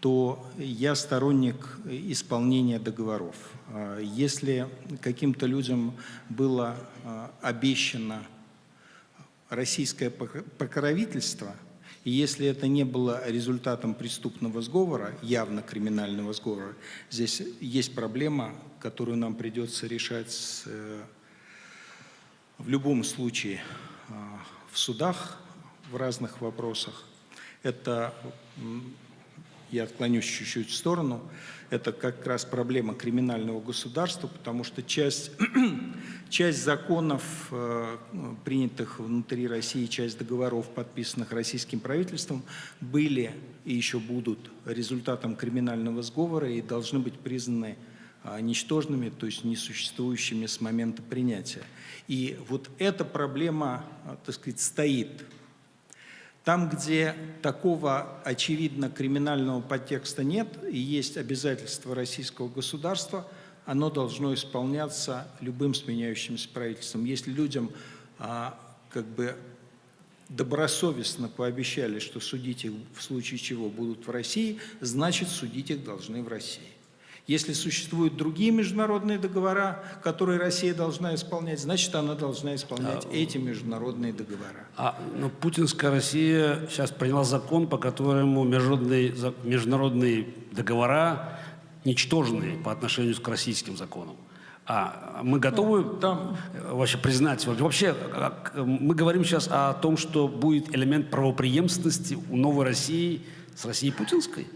то я сторонник исполнения договоров. А Если каким-то людям было э, обещано российское пок- покровительство, и если это не было результатом преступного сговора, явно криминального сговора, здесь есть проблема, которую нам придется решать с, э, в любом случае а, в судах в разных вопросах. Это, я отклонюсь чуть-чуть в сторону, это как раз проблема криминального государства, потому что часть, *clears throat* часть законов, э, принятых внутри России, часть договоров, подписанных российским правительством, были и еще будут результатом криминального сговора и должны быть признаны а, ничтожными, то есть несуществующими с момента принятия. И вот эта проблема, а, так сказать, стоит. Там, где такого очевидно криминального подтекста нет и есть обязательства российского государства, оно должно исполняться любым сменяющимся правительством. Если людям а, как бы добросовестно пообещали, что судить их в случае чего будут в России, значит судить их должны в России. Если существуют другие международные договора, которые Россия должна исполнять, значит, она должна исполнять эти международные договора. А ну, путинская Россия сейчас приняла закон, по которому международные, международные договора ничтожны по отношению к российским законам. А мы готовы там- э, вообще признать? Вообще, мы говорим сейчас о том, что будет элемент правопреемственности у новой России с Россией путинской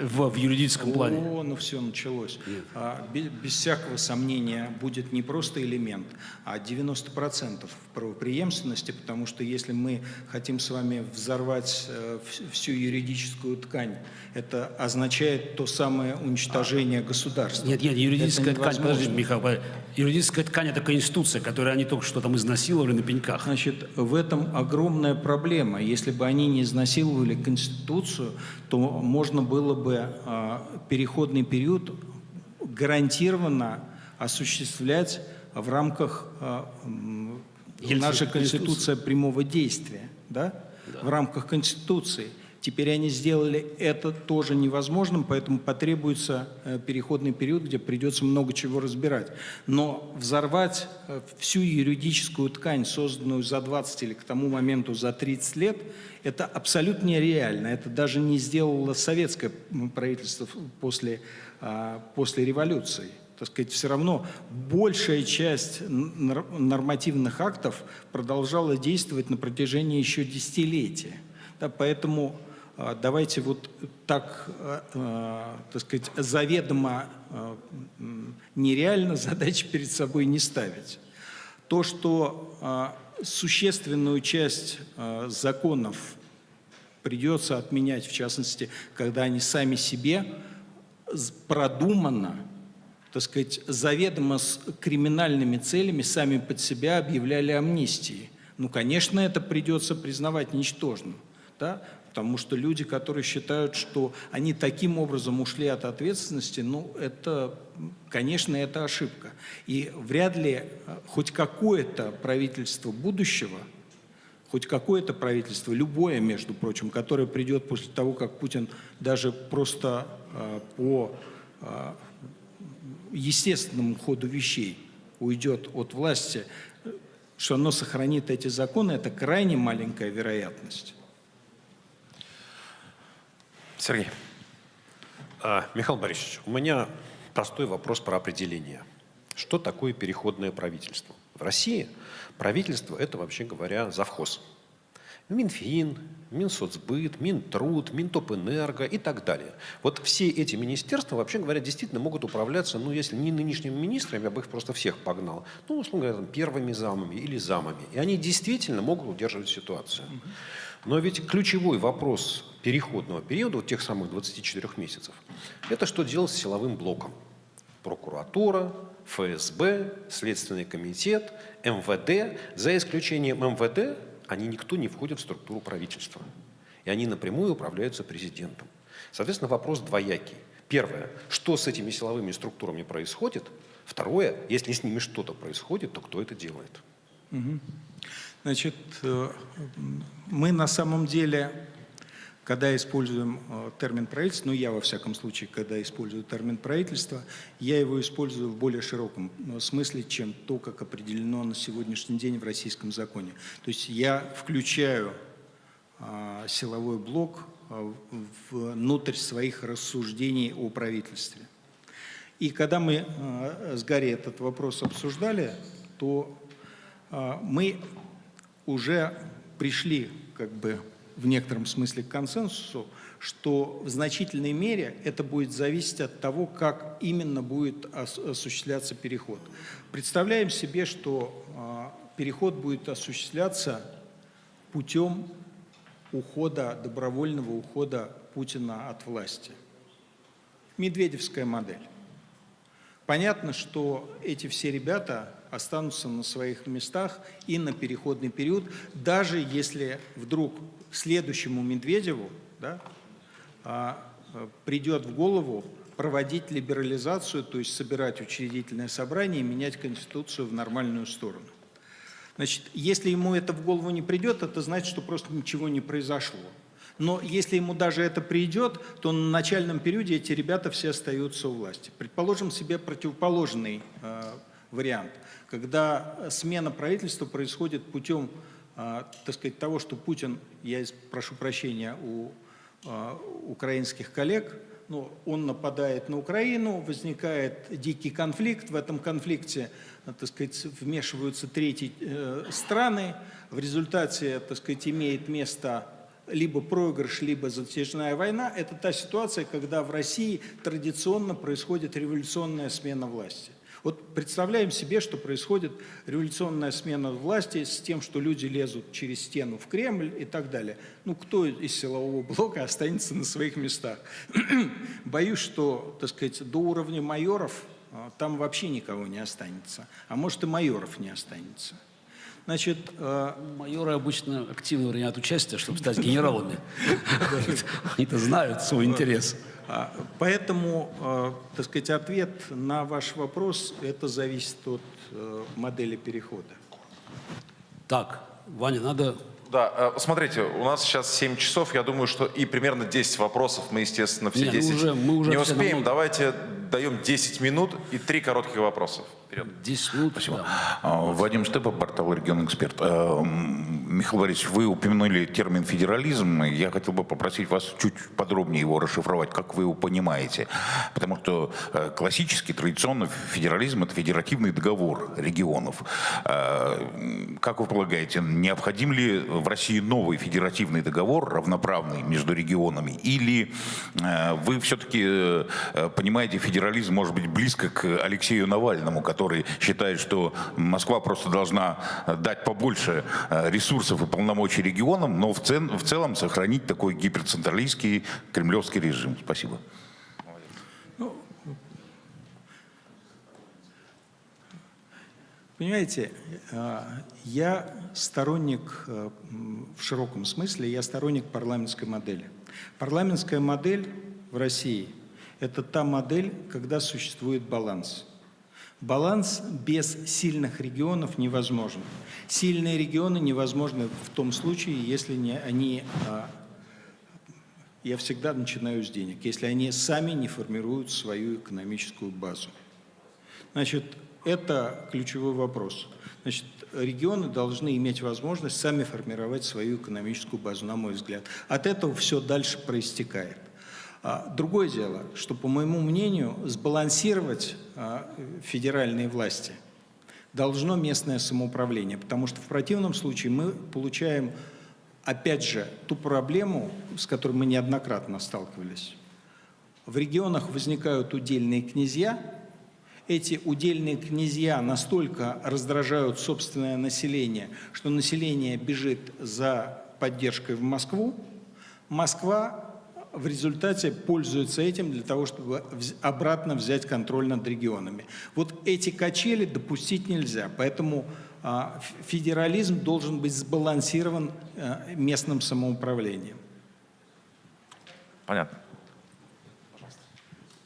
в, в юридическом плане. О, ну все началось. А, без, без всякого сомнения будет не просто элемент, а 90% правопреемственности, потому что если мы хотим с вами взорвать э, вс- всю юридическую ткань, это означает то самое уничтожение государства. Нет, нет, юридическая ткань, подожди. Михаил, юридическая ткань это конституция, которую они только что там изнасиловали на пеньках. Значит, в этом огромная проблема. Если бы они не изнасиловали Конституцию, то можно было бы а, переходный период гарантированно осуществлять в рамках а, Ельцин- нашей Конституции. Конституция прямого действия, да? В рамках Конституции. Теперь они сделали это тоже невозможным, поэтому потребуется э, переходный период, где придется много чего разбирать. Но взорвать э, всю юридическую ткань, созданную за 20 или к тому моменту за 30 лет, это абсолютно нереально. Это даже не сделало советское правительство после, а, после революции. Так сказать, все равно большая часть нормативных актов продолжала действовать на протяжении еще десятилетия. Да, поэтому давайте вот так, а, а, так сказать, заведомо а, м, нереально *laughs* задачи перед собой не ставить. То, что а, существенную часть а, законов придется отменять, в частности, когда они сами себе продуманно, так сказать, заведомо с криминальными целями сами под себя объявляли амнистии. Ну, конечно, это придется признавать ничтожным, да? Потому что люди, которые считают, что они таким образом ушли от ответственности, ну, это, конечно, это ошибка. И вряд ли э, хоть какое-то правительство будущего хоть какое-то правительство, любое, между прочим, которое придет после того, как Путин даже просто э, по э, естественному ходу вещей уйдет от власти, что оно сохранит эти законы, это крайне маленькая вероятность. Сергей. А, Михаил Борисович, у меня простой вопрос про определение. Что такое переходное правительство? В России правительство – это, вообще говоря, завхоз. Минфин, Минсоцбыт, Минтруд, Минтопэнерго и так далее. Вот все эти министерства, вообще говоря, действительно могут управляться, ну, если не нынешними министрами, я бы их просто всех погнал, ну, условно говоря, там, первыми замами или замами. И они действительно могут удерживать ситуацию. Но ведь ключевой вопрос переходного периода, вот тех самых 24 месяцев, это что делать с силовым блоком? Прокуратура, ФСБ, Следственный комитет, МВД. За исключением МВД, они никто не входит в структуру правительства. И они напрямую управляются президентом. Соответственно, вопрос двоякий. Первое, что с этими силовыми структурами происходит? Второе, если с ними что-то происходит, то кто это делает? Значит, э, мы на самом деле, когда используем э, термин правительство, ну я во всяком случае, когда использую термин правительство, я его использую в более широком э, смысле, чем то, как определено на сегодняшний день в российском законе. То есть я включаю а, силовой блок а, внутрь своих рассуждений о правительстве. И когда мы а, с Гарри этот вопрос обсуждали, то а, мы уже пришли как бы в некотором смысле к консенсусу, что в значительной мере это будет зависеть от того, как именно будет ос- осуществляться переход. Представляем себе, что а, переход будет осуществляться путем ухода, добровольного ухода Путина от власти. Медведевская модель. Понятно, что эти все ребята останутся на своих местах и на переходный период, даже если вдруг следующему Медведеву да, а, а, придет в голову проводить либерализацию, то есть собирать учредительное собрание и менять Конституцию в нормальную сторону. Значит, если ему это в голову не придет, это значит, что просто ничего не произошло. Но если ему даже это придет, то на начальном периоде эти ребята все остаются у власти. Предположим себе противоположный э, вариант, когда смена правительства происходит путем, так сказать, того, что Путин, я прошу прощения у э, украинских коллег, ну, он нападает на Украину, возникает дикий конфликт, в этом конфликте, так сказать, вмешиваются третьи э, страны, в результате, так сказать, имеет место либо проигрыш, либо затяжная война, это та ситуация, когда в России традиционно происходит революционная смена власти. Вот представляем себе, что происходит революционная смена власти с тем, что люди лезут через стену в Кремль и так далее. Ну, кто из силового блока останется на своих местах? *clears throat* Боюсь, что, так сказать, до уровня майоров а, там вообще никого не останется. А может и майоров не останется. Значит, э, Майоры обычно активно принимают участие, чтобы стать *laughs* генералами. *laughs* Они-то знают свой интерес. А, Поэтому, э, так сказать, ответ на ваш вопрос, это зависит от э, модели перехода. Так, Ваня, надо Да, э, смотрите, у нас сейчас 7 часов, я думаю, что и примерно 10 вопросов мы, естественно, все Не, ну 10 уже- мы уже не успеем. Давайте даем 10 минут и 3 коротких вопроса. Вперед. 10 минут. да. А, Вадим Штепа, портал «Регион Эксперт». М, Михаил Борисович, вы упомянули термин «федерализм». Я хотел бы попросить вас чуть подробнее его расшифровать, как вы его понимаете. Потому что э, классический, традиционно федерализм – это федеративный договор регионов. М, Как вы полагаете, необходим ли в России новый федеративный договор, равноправный между регионами? Или э, вы все-таки э, э, понимаете, федерализм может быть близко к Алексею Навальному, который считает, что Москва просто должна э, дать побольше э, ресурсов и полномочий регионам, но в, цен- в целом сохранить такой гиперцентралистский кремлевский режим. Спасибо. Понимаете, э, я сторонник, в широком смысле, я сторонник парламентской модели. Парламентская модель в России – это та модель, когда существует баланс. Баланс без сильных регионов невозможен. Сильные регионы невозможны в том случае, если не, они, а, я всегда начинаю с денег, если они сами не формируют свою экономическую базу. Значит, это ключевой вопрос. Значит, регионы должны иметь возможность сами формировать свою экономическую базу, на мой взгляд. От этого все дальше проистекает. А, Другое дело, что, по моему мнению, сбалансировать а, федеральные власти должно местное самоуправление, потому что в противном случае мы получаем, опять же, ту проблему, с которой мы неоднократно сталкивались. В регионах возникают удельные князья, эти удельные князья настолько раздражают собственное население, что население бежит за поддержкой в Москву. Москва в результате пользуется этим для того, чтобы обратно взять контроль над регионами. Вот эти качели допустить нельзя, поэтому а, федерализм должен быть сбалансирован а, местным самоуправлением. Понятно.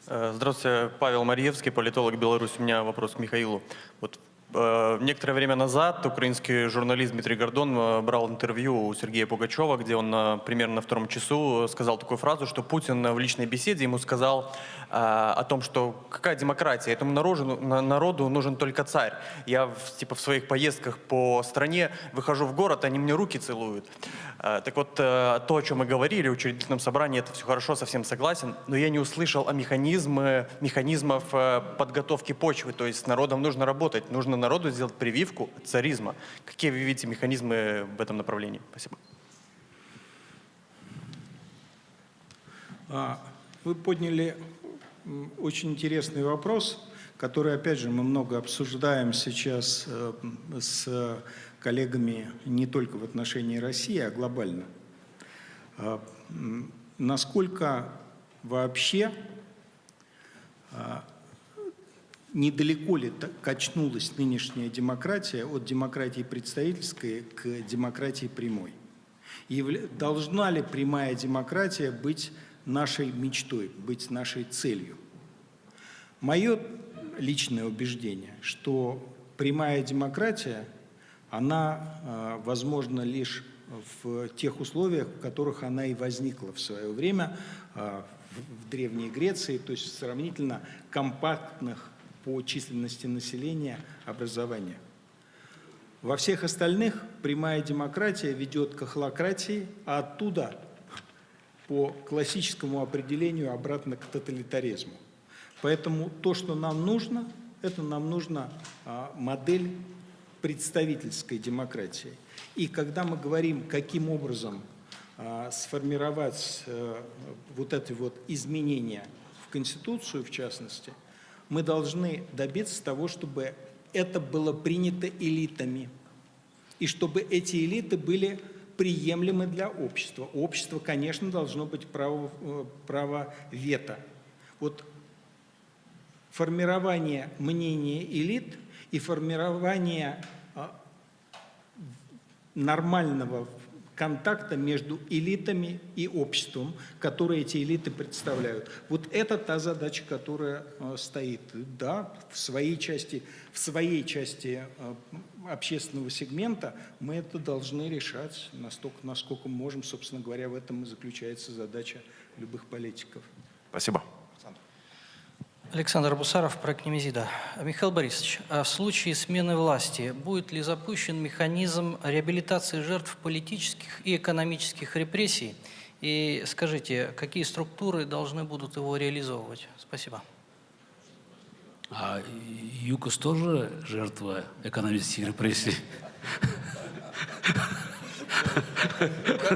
Э, Здравствуйте, Павел Марьевский, политолог Беларусь. У меня вопрос к Михаилу. Вот э, некоторое время назад украинский журналист Дмитрий Гордон э, брал интервью у Сергея Пугачева, где он э, примерно на втором часу сказал такую фразу, что Путин в личной беседе ему сказал э, о том, что какая демократия, этому народу, на- народу нужен только царь. Я типа в своих поездках по стране выхожу в город, они мне руки целуют. Э, Так вот, э, то, о чем мы говорили в учредительном собрании, это все хорошо, совсем согласен, но я не услышал о механизме, механизмов э, подготовки почвы, то есть с народом нужно работать, нужно народу сделать прививку царизма. Какие вы видите механизмы в этом направлении? Спасибо. А, Вы подняли очень интересный вопрос, который, опять же, мы много обсуждаем сейчас э, с коллегами не только в отношении России, а глобально. М, Насколько вообще а, недалеко ли качнулась нынешняя демократия от демократии представительской к демократии прямой? Явля- Должна ли прямая демократия быть нашей мечтой, быть нашей целью? Мое личное убеждение, что прямая демократия, она э, возможна лишь в тех условиях, в которых она и возникла в свое время э, в Древней Греции, то есть в сравнительно компактных по численности населения образованиях. Во всех остальных прямая демократия ведет к охлократии, а оттуда по классическому определению обратно к тоталитаризму. Поэтому то, что нам нужно, это нам нужна а, модель представительской демократии. И когда мы говорим, каким образом а, сформировать э, вот эти вот изменения в Конституцию, в частности, мы должны добиться того, чтобы это было принято элитами, и чтобы эти элиты были приемлемы для общества. У общества, конечно, должно быть право, э, право вето. Вот формирование мнения элит и формирование а, нормального контакта между элитами и обществом, которые эти элиты представляют. Вот это та задача, которая э, стоит. Да, в своей части, в своей части э, общественного сегмента мы это должны решать настолько, насколько можем. Собственно говоря, в этом и заключается задача любых политиков. Спасибо. Александр Бусаров, проект Немезида. Михаил Борисович, а в случае смены власти будет ли запущен механизм реабилитации жертв политических и экономических репрессий? И скажите, какие структуры должны будут его реализовывать? Спасибо. А ЮКОС тоже жертва экономических репрессий?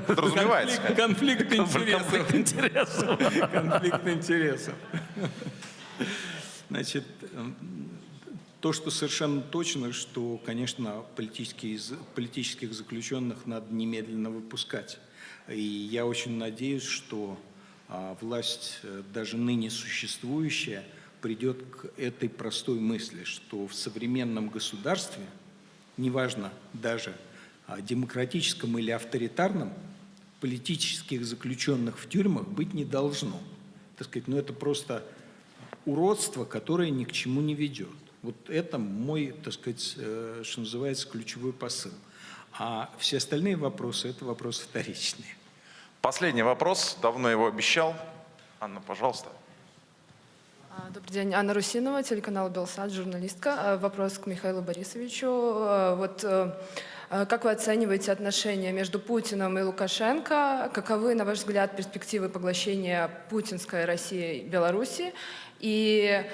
Подразумевается. Конфликт, конфликт интересов. Конфликт интересов. Значит, эм, то, что совершенно точно, что, конечно, политические, политических заключенных надо немедленно выпускать. И я очень надеюсь, что а, власть, э, даже ныне существующая, придет к этой простой мысли, что в современном государстве, неважно даже а, демократическом или авторитарном, политических заключенных в тюрьмах быть не должно. Так сказать, ну это просто уродство, которое ни к чему не ведет. Вот это мой, так сказать, э, что называется, ключевой посыл. А все остальные вопросы – это вопросы вторичные. Последний вопрос. Давно его обещал. Анна, пожалуйста. А, Добрый день, Анна Русинова, телеканал «Белсад», журналистка. А, Вопрос к Михаилу Борисовичу. А, Вот э, как вы оцениваете отношения между Путиным и Лукашенко? Каковы, на ваш взгляд, перспективы поглощения путинской России Беларуси? И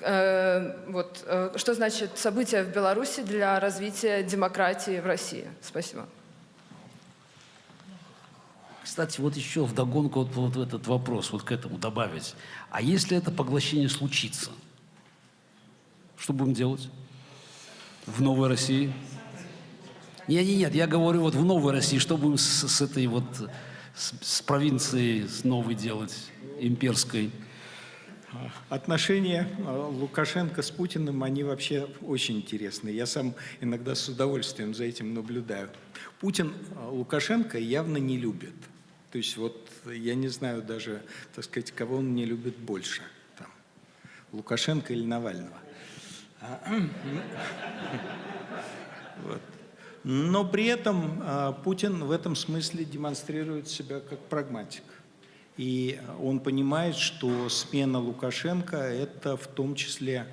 э, вот, э, что значит события в Беларуси для развития демократии в России? Спасибо. Кстати, вот еще вдогонку вот, вот этот вопрос, вот к этому добавить. А если это поглощение случится, что будем делать в новой России? Нет, нет, нет, я говорю вот в новой России, что будем с, с этой вот, с, с провинцией с новой делать, имперской? Отношения э, Лукашенко с Путиным, они вообще очень интересные. Я сам иногда с удовольствием за этим наблюдаю. Путин э, Лукашенко явно не любит. То есть вот я не знаю даже, так сказать, кого он не любит больше. Там. Лукашенко или Навального. А. *clears throat* Но при этом а, Путин в этом смысле демонстрирует себя как прагматик. И он понимает, что смена Лукашенко – это в том числе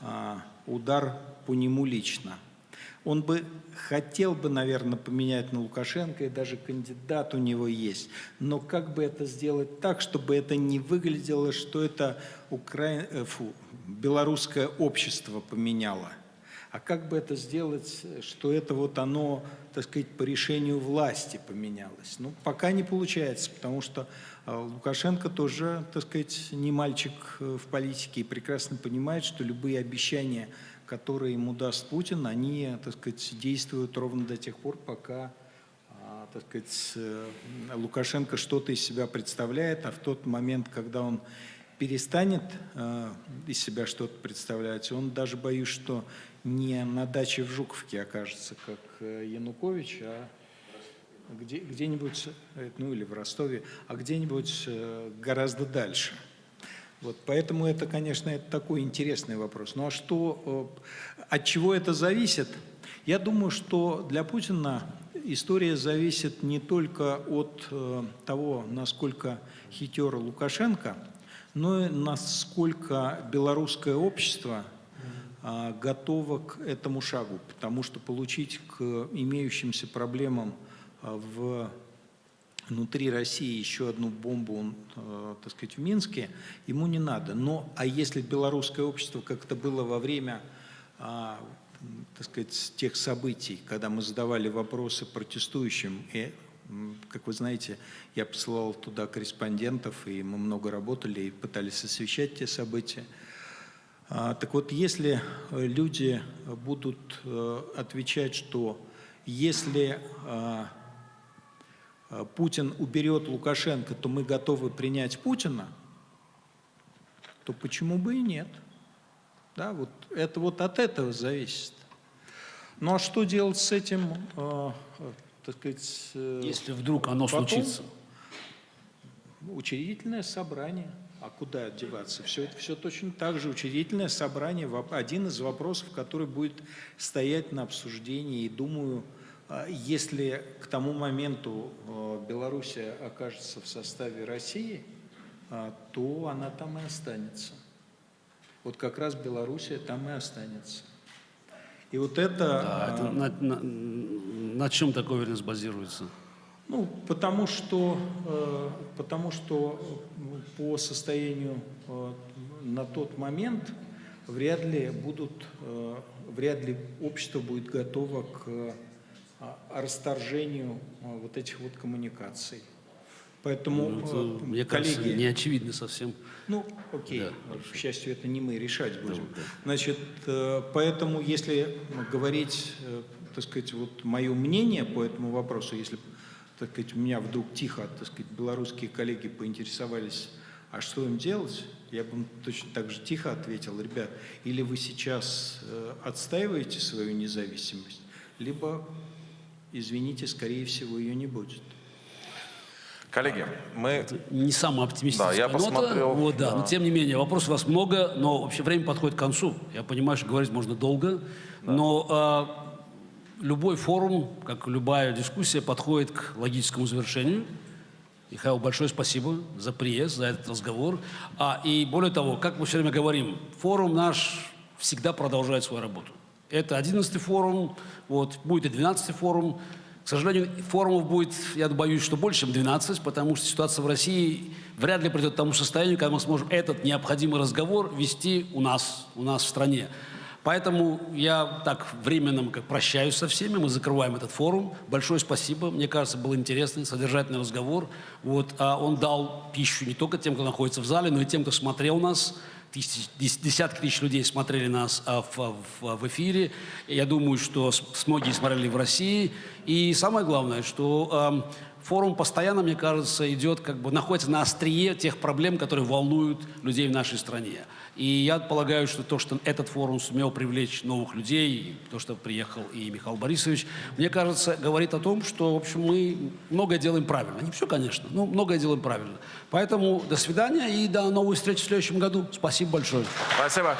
а, удар по нему лично. Он бы хотел бы, наверное, поменять на Лукашенко, и даже кандидат у него есть. Но как бы это сделать так, чтобы это не выглядело, что это укра... э, Фу, белорусское общество поменяло? А как бы это сделать, что это вот оно, так сказать, по решению власти поменялось? Ну, пока не получается, потому что Лукашенко тоже, так сказать, не мальчик э, в политике и прекрасно понимает, что любые обещания, которые ему даст Путин, они, так сказать, действуют ровно до тех пор, пока а, так сказать, э, Лукашенко что-то из себя представляет, а в тот момент, когда он перестанет э, из себя что-то представлять, он даже боюсь, что не на даче в Жуковке окажется, как Янукович, а где-нибудь, э, ну или в Ростове, а где-нибудь э, гораздо дальше. Вот, поэтому это, конечно, это такой интересный вопрос. Ну а что, от чего это зависит? Я думаю, что для Путина история зависит не только от того, насколько хитер Лукашенко, но и насколько белорусское общество – а, готова к этому шагу, потому что получить к имеющимся проблемам в внутри России еще одну бомбу, а, так сказать, в Минске, ему не надо. Но, а если белорусское общество, как это было во время, так сказать, тех событий, когда мы задавали вопросы протестующим, и, как вы знаете, я посылал туда корреспондентов, и мы много работали и пытались освещать те события, а, так вот, если э, люди будут э, отвечать, что если а, а, Путин уберет Лукашенко, то мы готовы принять Путина, то почему бы и нет? Да, вот это вот от этого зависит. Ну а что делать с этим, э, так сказать... Если вдруг оно потом? случится? Учредительное собрание. А куда деваться? Все, все точно так же. Учредительное собрание – один из вопросов, который будет стоять на обсуждении. И думаю, если к тому моменту а, Белоруссия окажется в составе России, а, то она там и останется. Вот как раз Белоруссия там и останется. И вот это... Да, это на, на, на чем такая уверенность базируется? Ну, потому что, э, потому что по состоянию э, на тот момент вряд ли будут, э, вряд ли общество будет готово к расторжению вот этих вот коммуникаций. Поэтому, ну, это, мне коллеги, кажется, не очевидно совсем. Ну, окей, да, к счастью, это не мы решать будем. Да, да. Значит, поэтому, если говорить, так сказать, вот мое мнение по этому вопросу, если так сказать, у меня вдруг тихо, так сказать, белорусские коллеги поинтересовались, а что им делать, я бы точно так же тихо ответил, ребят, или вы сейчас э, отстаиваете свою независимость, либо, извините, скорее всего, ее не будет. Коллеги, мы... Это не самая оптимистическая да, я нота. Посмотрел, вот, да. да. Но тем не менее, вопросов у вас много, но вообще время подходит к концу. Я понимаю, что говорить можно долго, да. но а, любой форум, как любая дискуссия, подходит к логическому завершению. Михаил, большое спасибо за приезд, за этот разговор. А, и более того, как мы все время говорим, форум наш всегда продолжает свою работу. Это 11 форум, вот, будет и 12 форум. К сожалению, форумов будет, я боюсь, что больше, чем 12, потому что ситуация в России вряд ли придет к тому состоянию, когда мы сможем этот необходимый разговор вести у нас, у нас в стране. Поэтому я так временно как прощаюсь со всеми, мы закрываем этот форум. Большое спасибо, мне кажется, был интересный, содержательный разговор. Вот, а он дал пищу не только тем, кто находится в зале, но и тем, кто смотрел нас. Десятки тысяч людей смотрели нас а, в, в, в эфире. Я думаю, что с, многие смотрели в России. И самое главное, что форум постоянно, мне кажется, идет, как бы находится на острие тех проблем, которые волнуют людей в нашей стране. И я полагаю, что то, что этот форум сумел привлечь новых людей, то, что приехал и Михаил Борисович, мне кажется, говорит о том, что, в общем, мы многое делаем правильно. Не все, конечно, но многое делаем правильно. Поэтому до свидания и до новой встречи в следующем году. Спасибо большое. Спасибо.